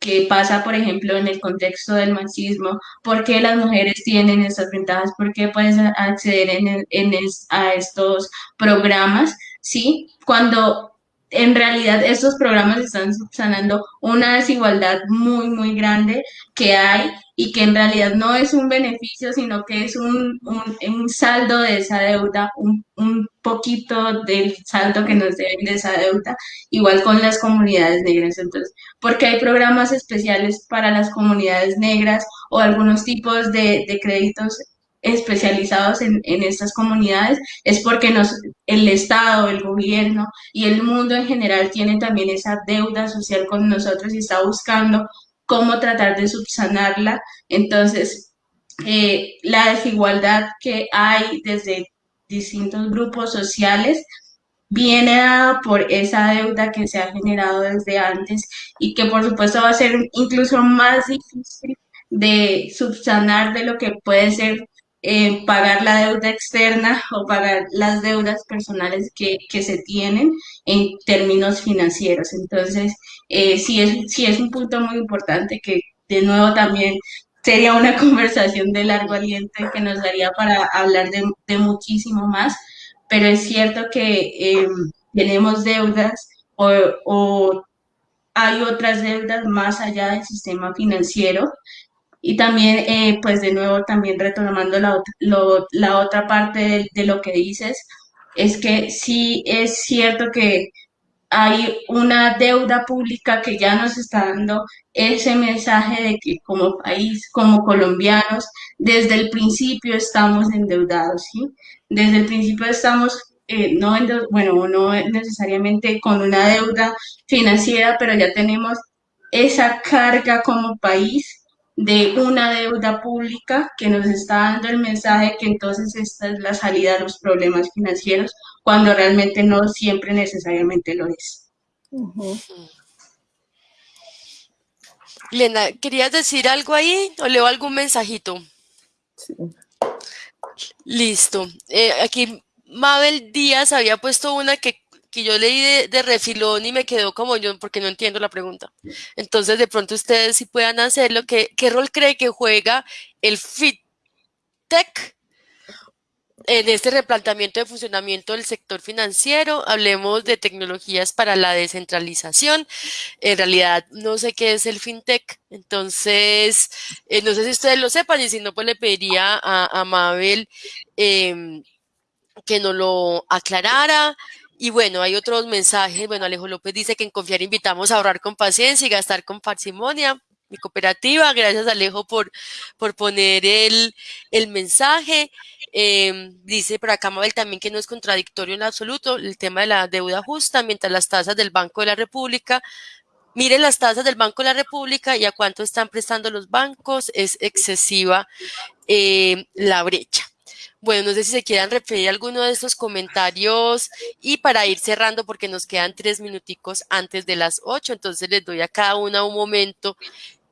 que pasa, por ejemplo, en el contexto del machismo, por qué las mujeres tienen estas ventajas, por qué pueden acceder en, en a estos programas, ¿sí? Cuando en realidad estos programas están subsanando una desigualdad muy, muy grande que hay y que en realidad no es un beneficio, sino que es un, un, saldo de esa deuda, un, un, poquito del saldo que nos deben de esa deuda, igual con las comunidades negras. Entonces, porque hay programas especiales para las comunidades negras o algunos tipos de, de créditos especializados en, estas comunidades es porque nos, el Estado, el gobierno y el mundo en general tienen también esa deuda social con nosotros y está buscando cómo tratar de subsanarla. Entonces, eh, la desigualdad que hay desde distintos grupos sociales viene dada por esa deuda que se ha generado desde antes y que por supuesto va a ser incluso más difícil de subsanar de lo que puede ser eh, pagar la deuda externa *laughs* o pagar las deudas personales que, que se tienen en términos financieros. Entonces, eh, sí, es, sí es un punto muy importante que de nuevo también sería una *laughs* conversación de largo aliento que nos daría para hablar de, muchísimo más, pero es cierto que em, tenemos deudas o, o hay otras deudas más allá del sistema financiero y también, eh, pues de nuevo, también retomando la, la otra parte de, lo que dices, es que sí es cierto que hay una deuda pública que ya nos está dando ese mensaje de que como país, como colombianos, desde el principio estamos endeudados, ¿sí? Desde el principio estamos, eh, no, bueno, no necesariamente con una deuda financiera, pero ya tenemos esa carga como país de una deuda pública que nos está dando el mensaje que entonces esta es la salida a los problemas financieros, cuando realmente no siempre necesariamente lo es. Lena, ¿querías decir algo ahí o leo algún mensajito? Sí. Listo. Eh, aquí Mabel Díaz había puesto una que que yo leí de, refilón y me quedó como yo, porque no entiendo la pregunta. Entonces, de pronto ustedes si puedan hacerlo. ¿Qué, ¿Qué rol cree que juega el FitTech en este replanteamiento de funcionamiento del sector financiero? Hablemos de tecnologías para la descentralización. En realidad, no sé qué es el FinTech. Entonces, eh, no sé si ustedes lo sepan y si no, pues le pediría a, a Mabel em, que nos lo aclarara. Y bueno, hay otros mensajes. Bueno, Alejo López dice que en confiar invitamos a ahorrar con paciencia y gastar con parsimonia. Mi cooperativa, gracias Alejo por, por poner el, el mensaje. Em, dice por acá Mabel también que no es contradictorio en absoluto el tema de la deuda justa, mientras las tasas del Banco de la República, miren las tasas del Banco de la República y a cuánto están prestando los bancos, es excesiva eh, la brecha. Bueno, no sé si se quieran referir a alguno de estos comentarios y para ir cerrando porque nos quedan tres minuticos antes de las ocho, entonces les doy a cada una un momento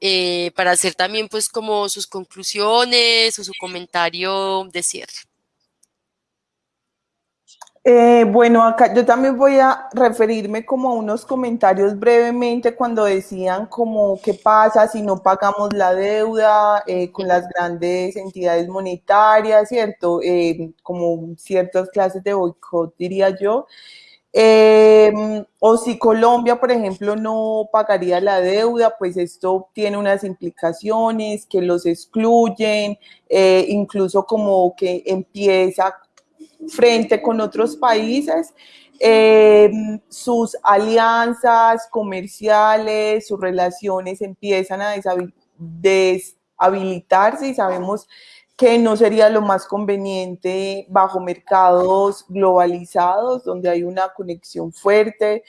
eh, para hacer también pues como sus conclusiones o su comentario de cierre. Eh, bueno, acá yo también voy a referirme como a unos comentarios brevemente cuando decían como qué pasa si no pagamos la deuda eh, con las grandes entidades monetarias, ¿cierto? Eh, como ciertas clases de boicot, diría yo. o si Colombia, por ejemplo, no pagaría la deuda, pues esto tiene unas implicaciones que los excluyen, incluso como que empieza frente con otros países, eh, sus alianzas comerciales, sus relaciones empiezan a deshabilitarse y sabemos que no sería lo más conveniente bajo mercados globalizados donde hay una conexión fuerte.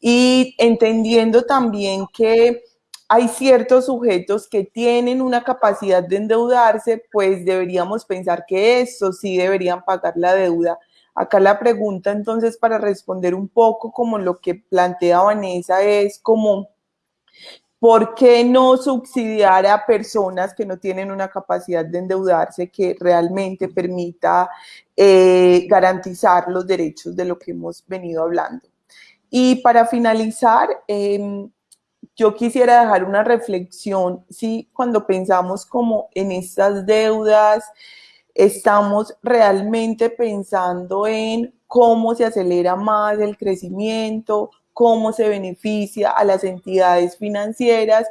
Y entendiendo también que hay ciertos sujetos que tienen una capacidad de endeudarse, pues deberíamos pensar que estos sí deberían pagar la deuda. Acá la pregunta entonces para responder un poco como lo que plantea Vanessa es como, ¿por qué no subsidiar a personas que no tienen una capacidad de endeudarse que realmente permita eh, garantizar los derechos de lo que hemos venido hablando? Y para finalizar, eh, yo quisiera dejar una reflexión, si cuando pensamos como en estas deudas, estamos realmente pensando en cómo se acelera más el crecimiento, cómo se beneficia a las entidades financieras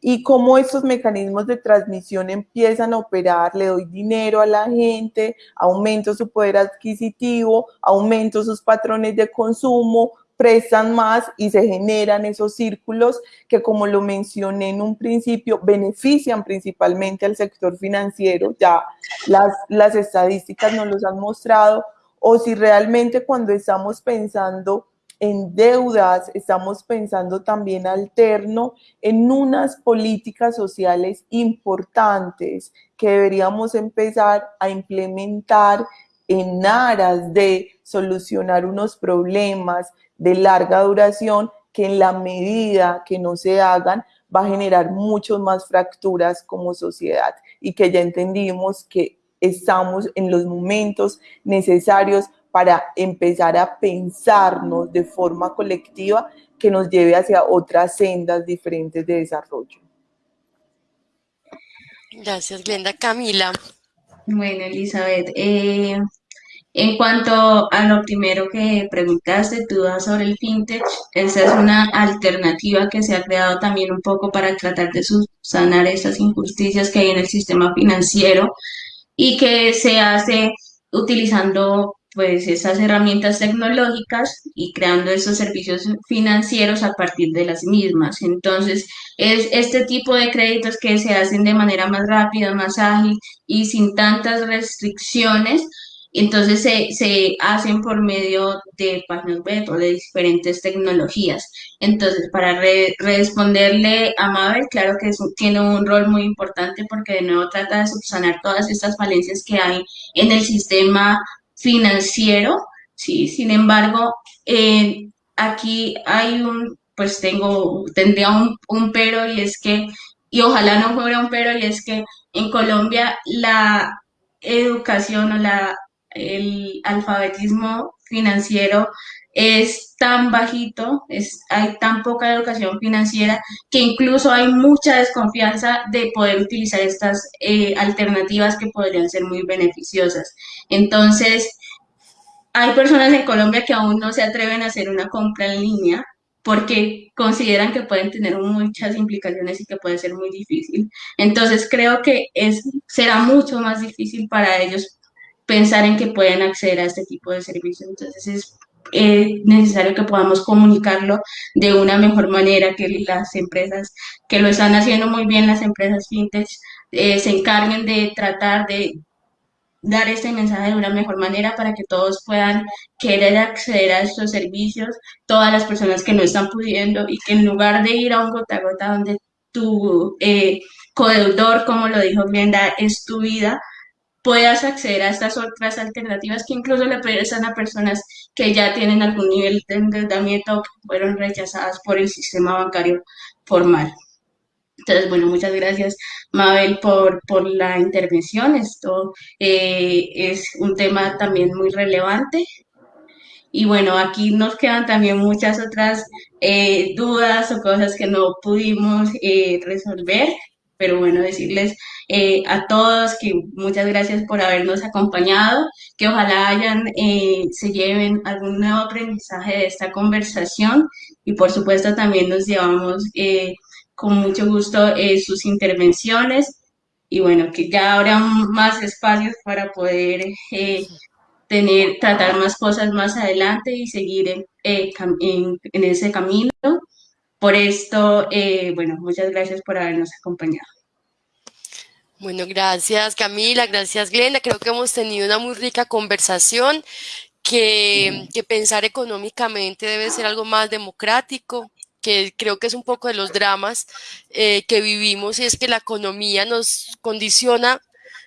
y cómo estos mecanismos de transmisión empiezan a operar, le doy dinero a la gente, aumento su poder adquisitivo, aumento sus patrones de consumo, prestan más y se generan esos círculos que, como lo mencioné en un principio, benefician principalmente al sector financiero, ya las, las estadísticas nos los han mostrado, o si realmente cuando estamos pensando en deudas, estamos pensando también alterno en unas políticas sociales importantes que deberíamos empezar a implementar en aras de solucionar unos problemas de larga duración que en la medida que no se hagan va a generar muchas más fracturas como sociedad y que ya entendimos que estamos en los momentos necesarios para empezar a pensarnos de forma colectiva que nos lleve hacia otras sendas diferentes de desarrollo. Gracias, Glenda. Camila. Bueno, Elizabeth, eh, en cuanto a lo primero que preguntaste, tú sobre el fintech, esa es una alternativa que se ha creado también un poco para tratar de subsanar esas injusticias que hay en el sistema financiero y que se hace utilizando pues esas herramientas tecnológicas y creando esos servicios financieros a partir de las mismas. Entonces, es este tipo de créditos que se hacen de manera más rápida, más ágil y sin tantas restricciones. Entonces se, se hacen por medio de páginas web o de diferentes tecnologías. Entonces, para responderle a Mabel, claro que tiene un rol muy importante porque de nuevo trata de subsanar todas estas falencias que hay en el sistema financiero, ¿sí? Sin embargo, eh, aquí hay un, pues tengo, tendría un, un pero y es que, y ojalá no fuera un pero, y es que en Colombia la educación o la, el alfabetismo financiero es tan bajito, es, hay tan poca educación financiera que incluso hay mucha desconfianza de poder utilizar estas eh, alternativas que podrían ser muy beneficiosas. Entonces, hay personas en Colombia que aún no se atreven a hacer una compra en línea porque consideran que pueden tener muchas implicaciones y que puede ser muy difícil. Entonces, creo que es, será mucho más difícil para ellos pensar en que pueden acceder a este tipo de servicios. Entonces, es es necesario que podamos comunicarlo de una mejor manera, que las empresas que lo están haciendo muy bien, las empresas fintech, eh, se encarguen de tratar de dar este mensaje de una mejor manera para que todos puedan querer acceder a estos servicios, todas las personas que no están pudiendo y que en lugar de ir a un gota a gota donde tu eh, codeudor, como lo dijo Glenda, es tu vida, puedas acceder a estas otras alternativas que incluso le prestan a personas que ya tienen algún nivel de endeudamiento o que fueron rechazadas por el sistema bancario formal. Entonces, bueno, muchas gracias, Mabel, por, por la intervención. Esto eh, es un tema también muy relevante. Y bueno, aquí nos quedan también muchas otras eh, dudas o cosas que no pudimos eh, resolver pero bueno, decirles eh, a todos que muchas gracias por habernos acompañado, que ojalá hayan, eh, se lleven algún nuevo aprendizaje de esta conversación y por supuesto también nos llevamos eh, con mucho gusto sus intervenciones y bueno, que ya habrá más espacios para poder tener, tratar más cosas más adelante y seguir en, en ese camino. Por esto, eh, bueno, muchas gracias por habernos acompañado. Bueno, gracias Camila, gracias Glenda. Creo que hemos tenido una muy rica conversación, que, pensar económicamente debe ser algo más democrático, que creo que es un poco de los dramas eh, que vivimos y es que la economía nos condiciona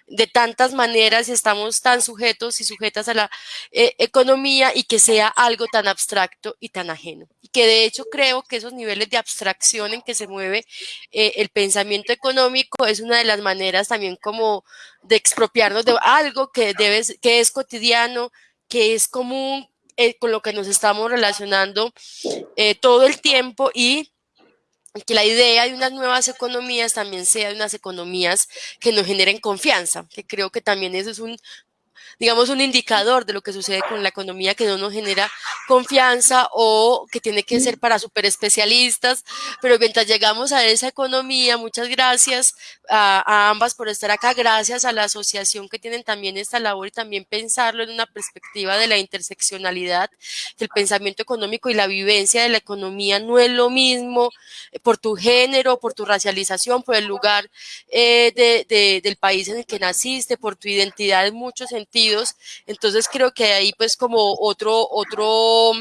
de tantas maneras y estamos tan sujetos y sujetas a la eh, economía y que sea algo tan abstracto y tan ajeno. Y que de hecho creo que esos niveles de abstracción en que se mueve eh, el pensamiento económico es una de las maneras también como de expropiarnos de algo que, debe, que es cotidiano, que es común, eh, con lo que nos estamos relacionando todo el tiempo y que la idea de unas nuevas economías también sea de unas economías que nos generen confianza, que creo que también eso es un digamos, un indicador de lo que sucede con la economía que no nos genera confianza o que tiene que ser para super especialistas, pero mientras llegamos a esa economía, muchas gracias a, ambas por estar acá, gracias a la asociación que tienen también esta labor y también pensarlo en una perspectiva de la interseccionalidad, que el pensamiento económico y la vivencia de la economía no es lo mismo eh, por tu género, por tu racialización, por el lugar eh, de, del país en el que naciste, por tu identidad en muchos sentidos, entonces creo que ahí pues como otro, otro,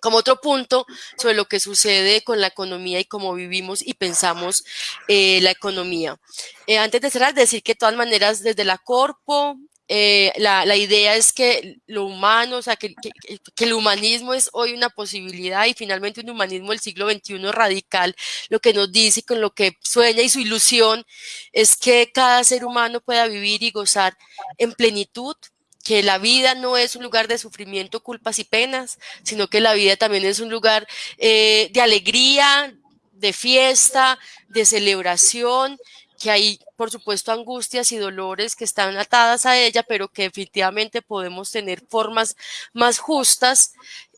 como otro punto sobre lo que sucede con la economía y cómo vivimos y pensamos eh, la economía. Eh, antes de cerrar, decir que de todas maneras desde la Corpo, eh, la, la, idea es que lo humano, o sea, que, que, el humanismo es hoy una posibilidad y finalmente un humanismo del siglo XXI radical, lo que nos dice con lo que sueña y su ilusión es que cada ser humano pueda vivir y gozar en plenitud, que la vida no es un lugar de sufrimiento, culpas y penas, sino que la vida también es un lugar eh, de alegría, de fiesta, de celebración que hay, por supuesto, angustias y dolores que están atadas a ella, pero que definitivamente podemos tener formas más justas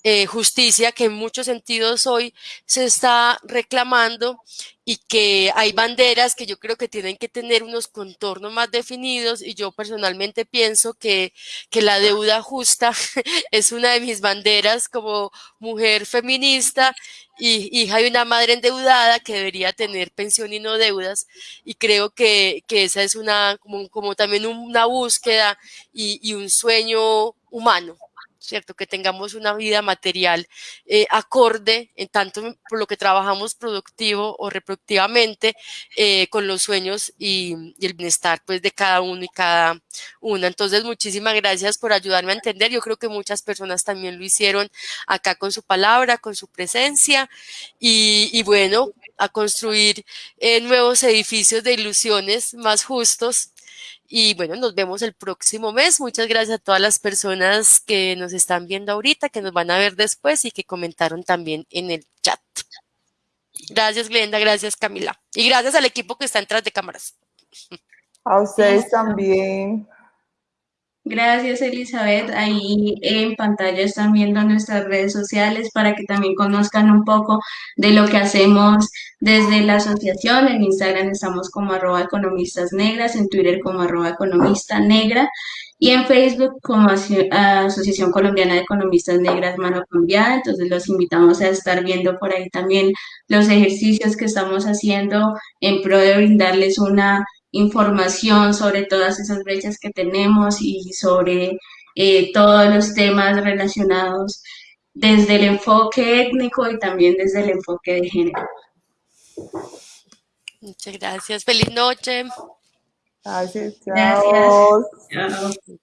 eh, justicia que en muchos sentidos hoy se está reclamando y que hay banderas que yo creo que tienen que tener unos contornos más definidos y yo personalmente pienso que, que la deuda justa *laughs* es una de mis banderas como mujer feminista y hija de una madre endeudada que debería tener pensión y no deudas. Y creo que, que esa es una como, como también una búsqueda y, y un sueño humano ¿cierto? Que tengamos una vida material eh, acorde, en tanto por lo que trabajamos productivo o reproductivamente, eh, con los sueños y, el bienestar pues de cada uno y cada una. Entonces, muchísimas gracias por ayudarme a entender. Yo creo que muchas personas también lo hicieron acá con su palabra, con su presencia y, y bueno, a construir eh, nuevos edificios de ilusiones más justos y bueno, nos vemos el próximo mes. Muchas gracias a todas las personas que nos están viendo ahorita, que nos van a ver después y que comentaron también en el chat. Gracias, Glenda. Gracias, Camila. Y gracias al equipo que está detrás de cámaras. A ustedes *laughs* también. Gracias, Elizabeth. Ahí en pantalla están viendo nuestras redes sociales para que también conozcan un poco de lo que hacemos desde la asociación. En Instagram estamos como arroba economistas negras, en Twitter como arroba economista negra y en Facebook como Asociación Colombiana de Economistas Negras Mano Cambiada. Entonces los invitamos a estar viendo por ahí también los ejercicios que estamos haciendo en pro de brindarles una información sobre todas esas brechas que tenemos y sobre eh, todos los temas relacionados desde el enfoque étnico y también desde el enfoque de género. Muchas gracias. Feliz noche. Gracias. Chao. Gracias. Chao.